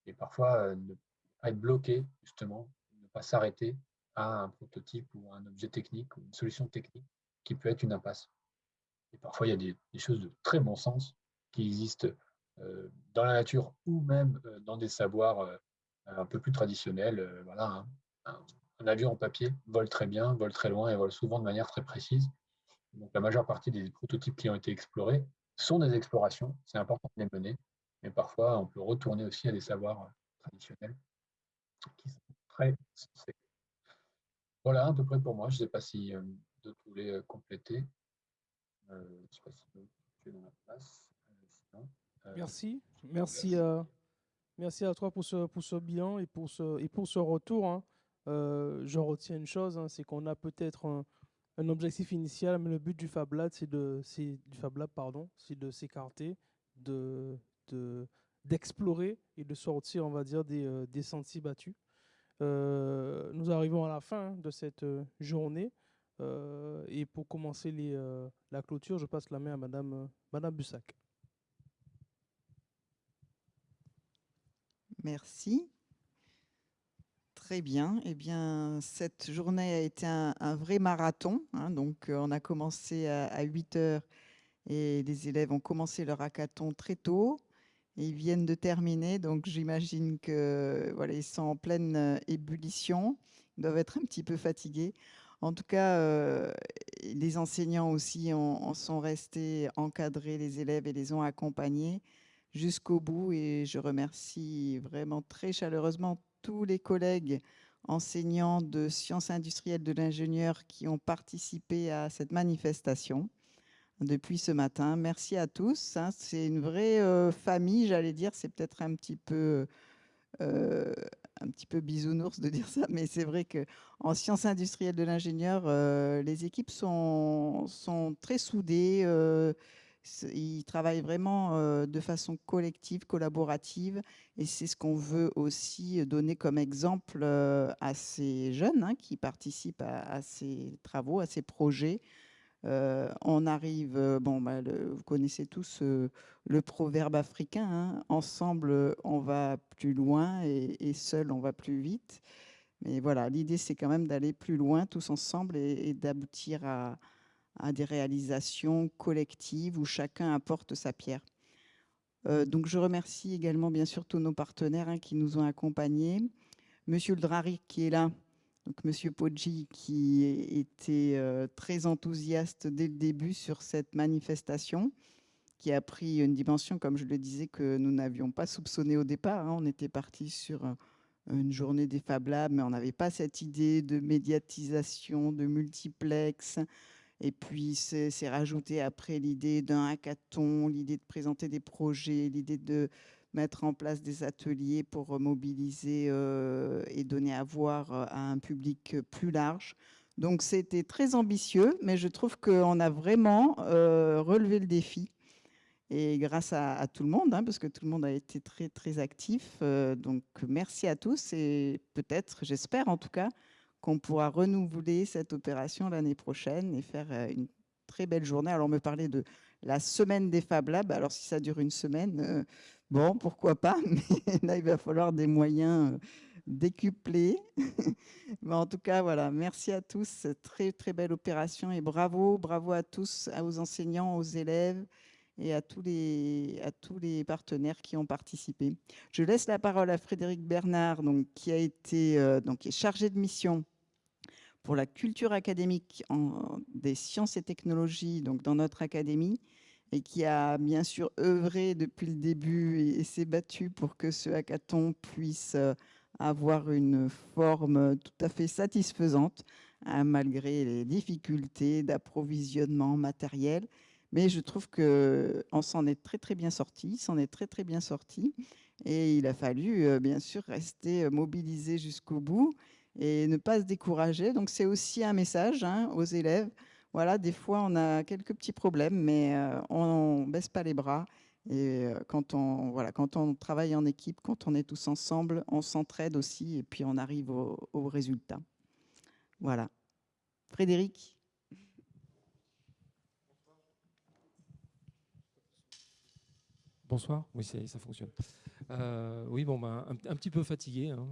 Et parfois, euh, ne pas être bloqué, justement, ne pas s'arrêter à un prototype ou un objet technique ou une solution technique qui peut être une impasse. Et parfois, il y a des, choses de très bon sens qui existent euh, dans la nature ou même euh, dans des savoirs un peu plus traditionnels. voilà, hein. un, avion en papier vole très bien, vole très loin et vole souvent de manière très précise. Donc, la majeure partie des prototypes qui ont été explorés sont des explorations. C'est important de les mener. Mais parfois, on peut retourner aussi à des savoirs traditionnels qui sont très sensés. Voilà, à peu près pour moi. Je ne sais pas si euh, d'autres voulaient compléter. Euh, je ne sais pas si tu es dans la place. Euh, merci. Merci, merci à toi pour ce, pour ce bilan et pour ce, et pour ce retour. Hein. je retiens une chose, hein, c'est qu'on a peut-être un, un, objectif initial, mais le but du Fab Lab, c'est de, du Fab Lab, pardon, c'est de s'écarter, de, d'explorer et de sortir, on va dire, des, des sentiers battus. Euh, nous arrivons à la fin de cette euh, journée. Euh, et pour commencer la clôture, je passe la main à Madame, Madame Bussac. Merci. Très bien. Eh bien, cette journée a été un, vrai marathon. Hein. donc, on a commencé à, à 8 heures et les élèves ont commencé leur hackathon très tôt ils viennent de terminer, donc j'imagine que voilà, sont en pleine euh, ébullition. Ils doivent être un petit peu fatigués. En tout cas, euh, les enseignants aussi en, sont restés encadrés, les élèves et les ont accompagnés jusqu'au bout. Et je remercie vraiment très chaleureusement tous les collègues enseignants de sciences industrielles de l'ingénieur qui ont participé à cette manifestation depuis ce matin. Merci à tous. Hein. C'est une vraie euh, famille, j'allais dire. C'est peut-être un petit peu euh, un petit peu bisounours de (laughs) dire ça, mais c'est vrai que en sciences industrielles de l'ingénieur, euh, les équipes sont, sont très soudées. ils travaillent vraiment de façon collective, collaborative, et c'est ce qu'on veut aussi donner comme exemple à ces jeunes hein, qui participent à, ces travaux, à ces projets. Euh, on arrive, euh, bon, bah, vous connaissez tous euh, le proverbe africain, hein, ensemble on va plus loin et, seul on va plus vite. Mais voilà, l'idée c'est quand même d'aller plus loin tous ensemble et, d'aboutir à, des réalisations collectives où chacun apporte sa pierre. donc je remercie également bien sûr tous nos partenaires hein, qui nous ont accompagnés. Monsieur le Drari qui est là, donc, Monsieur Poggi, qui était euh, très enthousiaste dès le début sur cette manifestation, qui a pris une dimension, comme je le disais, que nous n'avions pas soupçonné au départ. Hein. On était parti sur euh, une journée des Fab Labs, mais on n'avait pas cette idée de médiatisation, de multiplex. Et puis, c'est rajouté après l'idée d'un hackathon, l'idée de présenter des projets, l'idée de mettre en place des ateliers pour mobiliser euh, et donner à voir euh, à un public plus large. Donc c'était très ambitieux, mais je trouve qu'on a vraiment euh, relevé le défi. Et grâce à, tout le monde, hein, parce que tout le monde a été très très actif. donc merci à tous et peut-être, j'espère en tout cas, qu'on pourra renouveler cette opération l'année prochaine et faire une très belle journée. Alors, on me parlait de la semaine des Fab Labs. Alors, si ça dure une semaine, Bon, pourquoi pas, (laughs) mais là, il va falloir des moyens euh, décuplés. (laughs) mais en tout cas, voilà, merci à tous. Très, très belle opération et bravo, bravo à tous, aux enseignants, aux élèves et à tous les, partenaires qui ont participé. Je laisse la parole à Frédéric Bernard, donc, qui, a été, euh, donc, qui est chargé de mission pour la culture académique des sciences et technologies donc, dans notre académie et qui a bien sûr œuvré depuis le début et, s'est battu pour que ce hackathon puisse euh, avoir une forme tout à fait satisfaisante, hein, malgré les difficultés d'approvisionnement matériel. Mais je trouve qu'on s'en est très très bien sorti, s'en est très très bien sorti. Et il a fallu euh, bien sûr rester euh, mobilisé jusqu'au bout et ne pas se décourager. Donc c'est aussi un message hein, aux élèves. Voilà, des fois on a quelques petits problèmes, mais euh, on ne baisse pas les bras. Et quand on, voilà, quand on travaille en équipe, quand on est tous ensemble, on s'entraide aussi et puis on arrive au, résultat. Voilà. Frédéric Bonsoir, oui, ça fonctionne. Euh, oui, bon, ben, un, petit peu fatigué, hein,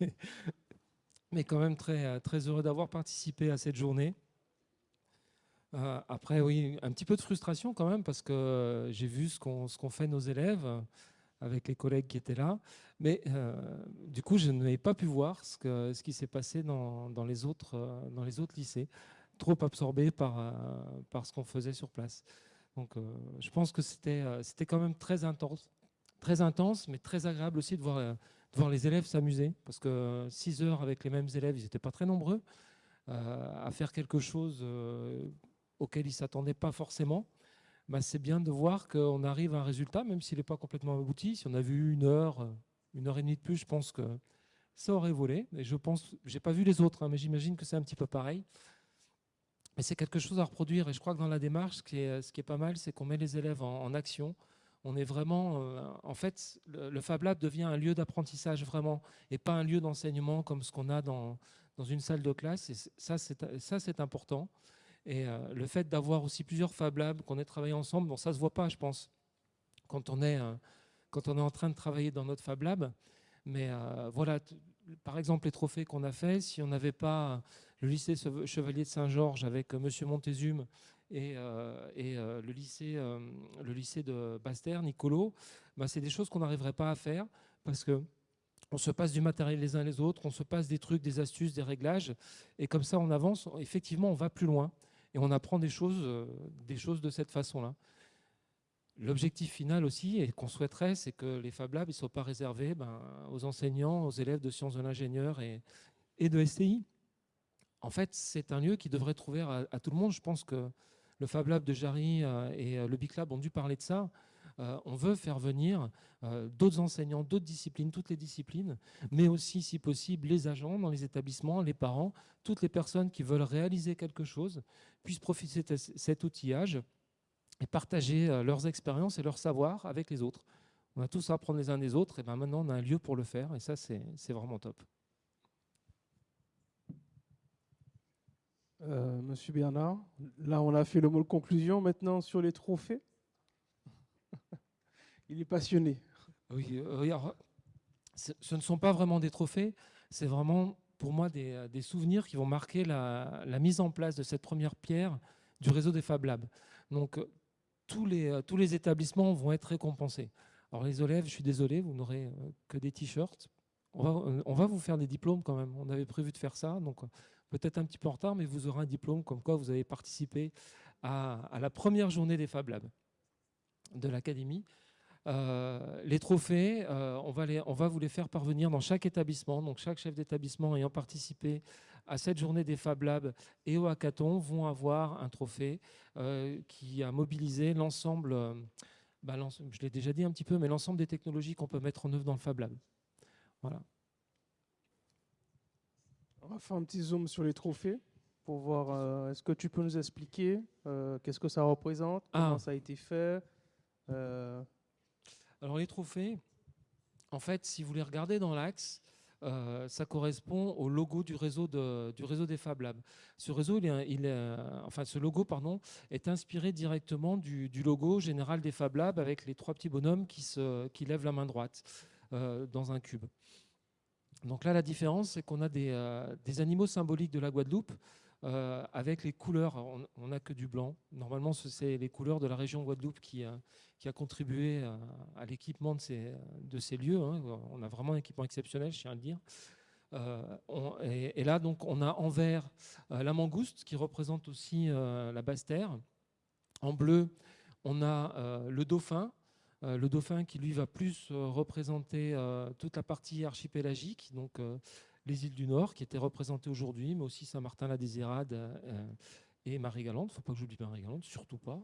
(laughs) mais, quand même très heureux d'avoir participé à cette journée. Euh, après, oui, un petit peu de frustration quand même, parce que j'ai vu ce qu'ont fait nos élèves avec les collègues qui étaient là. Mais euh, du coup, je n'avais pas pu voir ce, que, ce qui s'est passé dans, dans, les autres, dans les autres lycées, trop absorbé par, par ce qu'on faisait sur place. Donc euh, je pense que c'était euh, quand même très intense, très intense, mais très agréable aussi de voir, euh, voir les élèves s'amuser, parce que 6 heures avec les mêmes élèves, ils n'étaient pas très nombreux, à faire quelque chose auquel ils ne s'attendaient pas forcément. Bah, c'est bien de voir qu'on arrive à un résultat, même s'il n'est pas complètement abouti. Si on a vu une heure, une heure et demie de plus, je pense que ça aurait volé. Et je pense, j'ai pas vu les autres, hein, mais j'imagine que c'est un petit peu pareil. Mais c'est quelque chose à reproduire. Et je crois que dans la démarche, ce qui est, pas mal, c'est qu'on met les élèves en, action. On est vraiment, euh, en fait, le, Fab Lab devient un lieu d'apprentissage vraiment, et pas un lieu d'enseignement comme ce qu'on a dans, dans une salle de classe. Et ça, c'est important. Et euh, le fait d'avoir aussi plusieurs Fab Labs, qu'on ait travaillé ensemble, bon, ça se voit pas, je pense, quand on est, euh, quand on est en train de travailler dans notre Fab Lab. Mais voilà, par exemple, les trophées qu'on a fait, si on n'avait pas le lycée Chevalier de Saint-Georges avec euh, Monsieur Montezum et, euh, euh, le, lycée, le lycée de Bastère, Nicolo, bah, c'est des choses qu'on n'arriverait pas à faire parce que on se passe du matériel les uns les autres, on se passe des trucs, des astuces, des réglages, et comme ça on avance, effectivement on va plus loin, et on apprend des choses, des choses de cette façon-là. L'objectif final aussi, et qu'on souhaiterait, c'est que les Fab Labs ne soient pas réservés ben, aux enseignants, aux élèves de sciences de l'ingénieur et, de STI en fait, c'est un lieu qui devrait être ouvert à, tout le monde. Je pense que le Fab Lab de Jarry euh, et euh, le Big Lab ont dû parler de ça. Euh, on veut faire venir d'autres enseignants, d'autres disciplines, toutes les disciplines, mais aussi, si possible, les agents dans les établissements, les parents, toutes les personnes qui veulent réaliser quelque chose puissent profiter de cet outillage et partager leurs expériences et leurs savoirs avec les autres. On a tous à apprendre les uns des autres, et ben maintenant on a un lieu pour le faire, et ça c'est vraiment top. Euh, Monsieur Bernard, là on a fait le mot de conclusion maintenant sur les trophées. Il est passionné. Oui, euh, ce ne sont pas vraiment des trophées, c'est vraiment pour moi des, euh, souvenirs qui vont marquer la, mise en place de cette première pierre du réseau des Fab Labs. Donc tous les, tous les établissements vont être récompensés. Alors les élèves, je suis désolé, vous n'aurez que des t-shirts. On va, on va vous faire des diplômes quand même. On avait prévu de faire ça, donc peut-être un petit peu en retard, mais vous aurez un diplôme comme quoi vous avez participé à, la première journée des Fab Labs de l'Académie. Euh, les trophées, euh, on, va les, on va vous les faire parvenir dans chaque établissement. Donc chaque chef d'établissement ayant participé à cette journée des Fab Labs et au hackathon vont avoir un trophée euh, qui a mobilisé l'ensemble, bah, je l'ai déjà dit un petit peu, mais l'ensemble des technologies qu'on peut mettre en œuvre dans le Fab Lab. Voilà. On va faire un petit zoom sur les trophées pour voir, est-ce que tu peux nous expliquer qu'est-ce que ça représente, comment ah. ça a été fait? Alors les trophées, en fait, si vous les regardez dans l'axe, ça correspond au logo du réseau, des Fab Labs. Enfin, ce logo pardon, est inspiré directement du, logo général des Fab Labs avec les trois petits bonhommes qui, lèvent la main droite dans un cube. Donc là, la différence, c'est qu'on a des, euh, animaux symboliques de la Guadeloupe euh, avec les couleurs. On n'a que du blanc. Normalement, c'est les couleurs de la région Guadeloupe qui, a contribué à, l'équipement de ces, lieux. Hein. On a vraiment un équipement exceptionnel, je tiens à le dire. Euh, et, là, donc, on a en vert la mangouste qui représente aussi la basse terre. En bleu, on a le dauphin le dauphin qui lui va plus représenter toute la partie archipélagique, donc les îles du Nord qui étaient représentées aujourd'hui, mais aussi Saint-Martin-la-Désirade et Marie-Galante. Il ne faut pas que j'oublie Marie-Galante, surtout pas.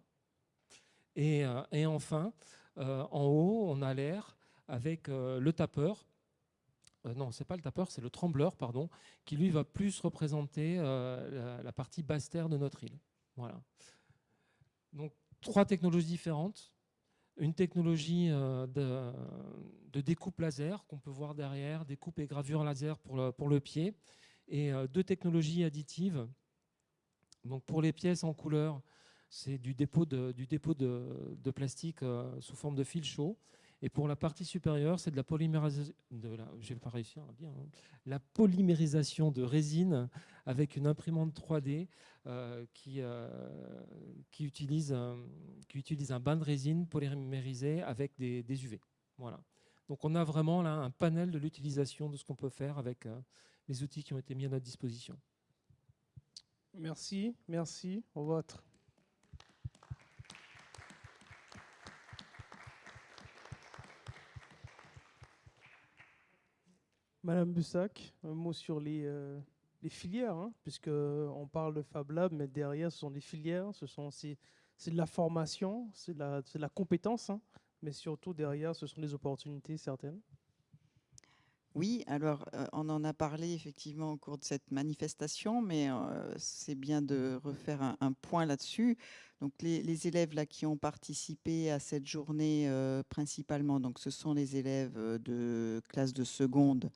Et, et enfin, en haut, on a l'air avec le tapeur, euh, non, c'est pas le tapeur, c'est le trembleur, pardon, qui lui va plus représenter euh, la, partie basse terre de notre île. Voilà. Donc trois technologies différentes. Une technologie euh, de, découpe laser qu'on peut voir derrière, découpe et gravure laser pour le, pied, et deux technologies additives. Donc pour les pièces en couleur, c'est du dépôt de, du dépôt de, plastique sous forme de fil chaud. Et pour la partie supérieure, c'est de la polymérisation, de pas réussi à dire, hein. la polymérisation de résine avec une imprimante 3D euh, qui, euh, qui, utilise un, qui utilise un bain de résine polymérisé avec des, des, UV. Voilà. Donc on a vraiment là un panel de l'utilisation de ce qu'on peut faire avec euh, les outils qui ont été mis à notre disposition. Merci, merci. Au revoir. Madame Bussac, un mot sur les, euh, filières, hein, puisqu'on parle de Fab Lab, mais derrière, ce sont des filières, ce sont c'est de la formation, c'est de, de, la compétence, hein, mais surtout derrière, ce sont des opportunités certaines. Oui, alors euh, on en a parlé effectivement au cours de cette manifestation, mais euh, c'est bien de refaire un, point là-dessus. Donc les, élèves là qui ont participé à cette journée principalement, donc ce sont les élèves de classe de seconde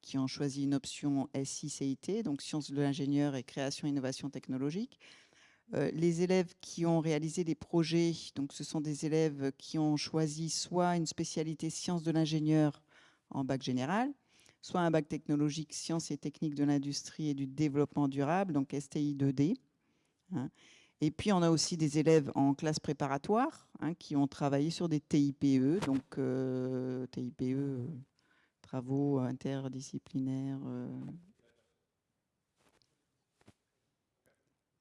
qui ont choisi une option SI-CIT, donc sciences de l'ingénieur et création et innovation technologique. Euh, les élèves qui ont réalisé des projets, donc ce sont des élèves qui ont choisi soit une spécialité sciences de l'ingénieur en bac général, soit un bac technologique sciences et techniques de l'industrie et du développement durable, donc STI 2D. Hein. Et puis on a aussi des élèves en classe préparatoire hein, qui ont travaillé sur des TIPE, donc euh, TIPE, travaux interdisciplinaires. Euh.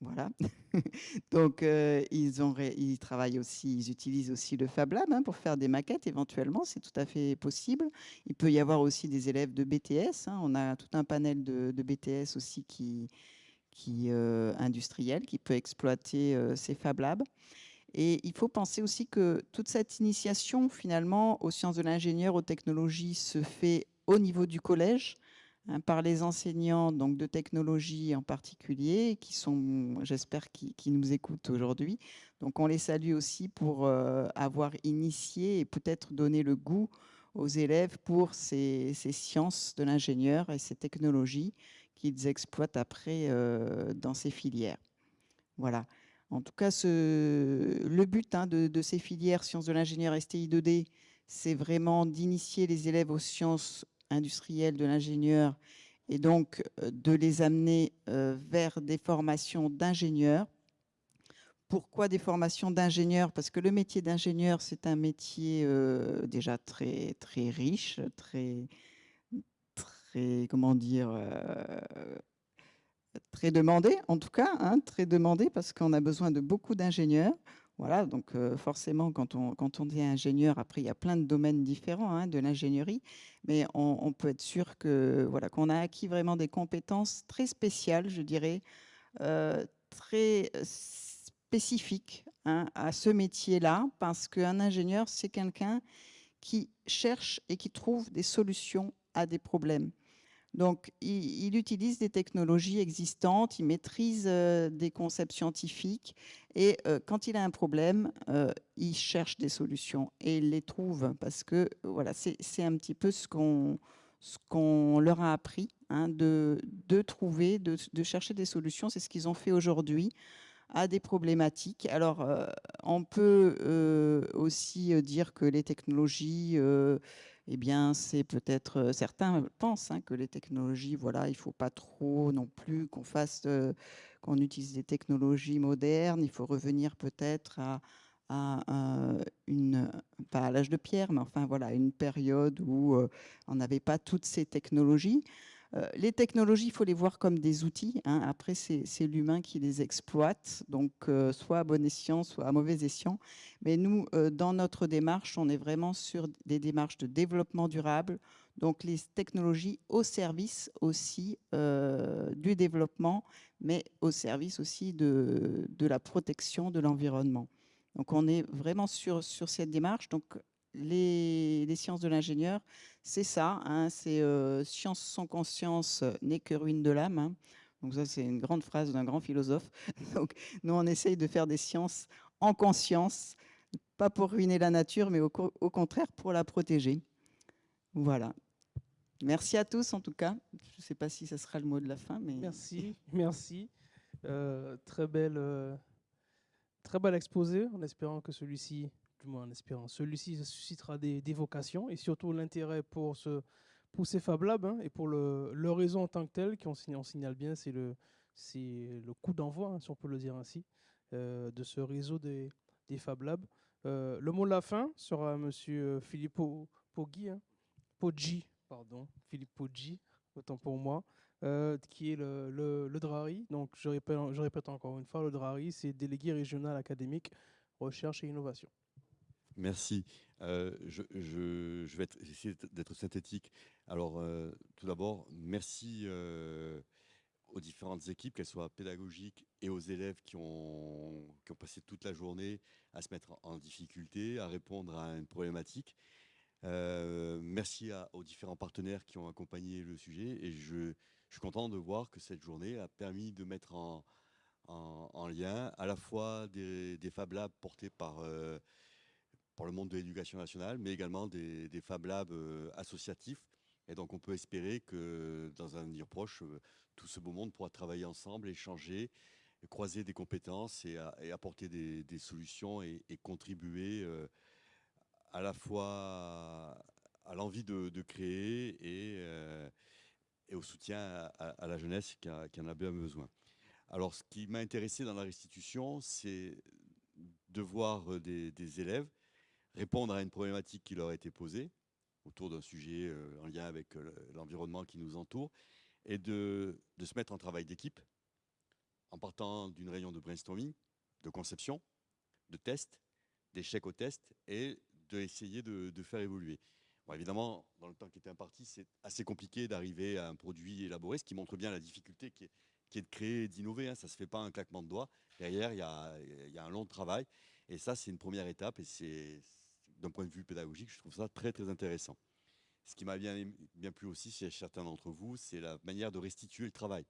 Voilà. (laughs) Donc, euh, ils, travaillent aussi, ils utilisent aussi le Fab Lab hein, pour faire des maquettes éventuellement, c'est tout à fait possible. Il peut y avoir aussi des élèves de BTS. Hein. on a tout un panel de, BTS aussi qui, euh, industriel qui peut exploiter ces Fab Labs. Et il faut penser aussi que toute cette initiation, finalement, aux sciences de l'ingénieur, aux technologies, se fait au niveau du collège, hein, par les enseignants donc, de technologie en particulier, qui sont, j'espère, qui, nous écoutent aujourd'hui. Donc on les salue aussi pour euh, avoir initié et peut-être donné le goût aux élèves pour ces, sciences de l'ingénieur et ces technologies qu'ils exploitent après euh, dans ces filières. Voilà. En tout cas, le but hein, de, ces filières sciences de l'ingénieur STI 2D, c'est vraiment d'initier les élèves aux sciences industrielles de l'ingénieur et donc euh, de les amener euh, vers des formations d'ingénieurs. Pourquoi des formations d'ingénieurs? Parce que le métier d'ingénieur, c'est un métier euh, déjà très, très riche, très, très, comment dire, très demandé, en tout cas, hein, très demandé parce qu'on a besoin de beaucoup d'ingénieurs. Voilà, donc euh, forcément, quand on, dit ingénieur, après, il y a plein de domaines différents hein, de l'ingénierie, mais on, peut être sûr que voilà qu'on a acquis vraiment des compétences très spéciales, je dirais, euh, très spécifiques hein, à ce métier-là, parce qu'un ingénieur, c'est quelqu'un qui cherche et qui trouve des solutions à des problèmes. Donc, il, utilise des technologies existantes, il maîtrise euh, des concepts scientifiques et euh, quand il a un problème, euh, il cherche des solutions et il les trouve parce que voilà, c'est un petit peu ce qu'on leur a appris, hein, de, trouver, de, chercher des solutions. C'est ce qu'ils ont fait aujourd'hui à des problématiques. Alors, on peut aussi dire que les technologies eh bien, c'est peut-être, euh, certains pensent hein, que les technologies, voilà, il faut pas trop non plus qu'on fasse, euh, qu'on utilise des technologies modernes, il faut revenir peut-être à, une, pas à l'âge de pierre, mais enfin voilà, une période où euh, on n'avait pas toutes ces technologies. Euh, les technologies, il faut les voir comme des outils. hein. Après, c'est l'humain qui les exploite, donc euh, soit à bon escient, soit à mauvais escient. Mais nous, euh, dans notre démarche, on est vraiment sur des démarches de développement durable, donc les technologies au service aussi du développement, mais au service aussi de, de la protection de l'environnement. Donc on est vraiment sur, sur cette démarche. Donc les, sciences de l'ingénieur, c'est ça, hein, c'est euh, science sans conscience euh, n'est que ruine de l'âme. hein. Donc ça, c'est une grande phrase d'un grand philosophe. (laughs) Donc nous, on essaye de faire des sciences en conscience, pas pour ruiner la nature, mais au contraire pour la protéger. Voilà. Merci à tous en tout cas. Je ne sais pas si ça sera le mot de la fin, mais Merci, (laughs) merci. Euh, très belle, euh, très bel exposé, en espérant que celui-ci, du moins en espérant, celui-ci suscitera des, des vocations et surtout l'intérêt pour ce pour ces Fab Labs hein, et pour le, réseau en tant que tel, qui on, signale- bien, c'est le le coup d'envoi, hein, si on peut le dire ainsi, euh, de ce réseau des, Fab Labs. Euh, le mot de la fin sera Monsieur Filippo Poggi, hein, Poggi, pardon, Philippe Poggi, autant pour moi, euh, qui est le, le, DRARI. Donc, je répète encore une fois, le DRARI, c'est délégué régional académique, recherche et innovation. Merci. Euh, je, vais essayer d'être synthétique. Alors, euh, tout d'abord, merci euh, aux différentes équipes, qu'elles soient pédagogiques et aux élèves qui ont, passé toute la journée à se mettre en difficulté, à répondre à une problématique. Merci aux différents partenaires qui ont accompagné le sujet et je, suis content de voir que cette journée a permis de mettre en, en- en lien à la fois des, des Fab Labs portés par, par le monde de l'éducation nationale, mais également des, des Fab Labs euh, associatifs. Et donc on peut espérer que dans un avenir proche, euh, tout ce beau monde pourra travailler ensemble, échanger, croiser des compétences et, et apporter des, solutions et, contribuer euh, à la fois à l'envie de, créer et, euh, au soutien à, la jeunesse qui, en a bien besoin. Alors, ce qui m'a intéressé dans la restitution, c'est de voir euh, des élèves répondre à une problématique qui leur a été posée autour d'un sujet euh, en lien avec euh, l'environnement qui nous entoure et de, se mettre en travail d'équipe en partant d'une réunion de brainstorming, de conception, de test, d'échec au test et d'essayer de, de faire évoluer. Bon, évidemment, dans le temps qui était imparti, c'est assez compliqué d'arriver à un produit élaboré, ce qui montre bien la difficulté qui est, de créer et d'innover. hein. Ça ne se fait pas un claquement de doigts. Derrière, il y y a un long travail. Et ça, c'est une première étape. Et c'est, d'un point de vue pédagogique, je trouve ça très, très intéressant. Ce qui m'a bien, bien plu aussi chez certains d'entre vous, c'est la manière de restituer le travail.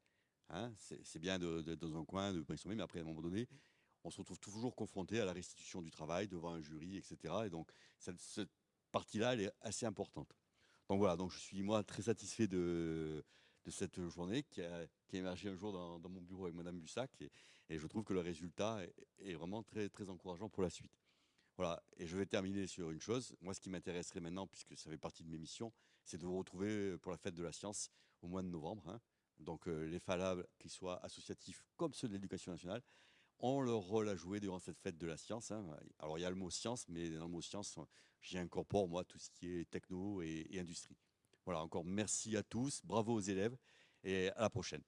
Hein, c'est bien d'être dans un coin, de brainstormer, mais après, à un moment donné, on se retrouve toujours confronté à la restitution du travail devant un jury, etc. Et donc, cette, partie-là, elle est assez importante. Donc voilà, donc je suis moi très satisfait de, cette journée qui a, émergé un jour dans, mon bureau avec Madame Bussac et, et je trouve que le résultat est, est vraiment très, très encourageant pour la suite. Voilà, et je vais terminer sur une chose. Moi, ce qui m'intéresserait maintenant, puisque ça fait partie de mes missions, c'est de vous retrouver pour la fête de la science au mois de novembre. hein. Donc, euh, les FALAB, qu'ils soient associatifs comme ceux de l'éducation nationale, ont leur rôle à jouer durant cette fête de la science. hein. Alors, il y a le mot science, mais dans le mot science, j'y incorpore, moi, tout ce qui est techno et, et industrie. Voilà, encore merci à tous, bravo aux élèves, et à la prochaine.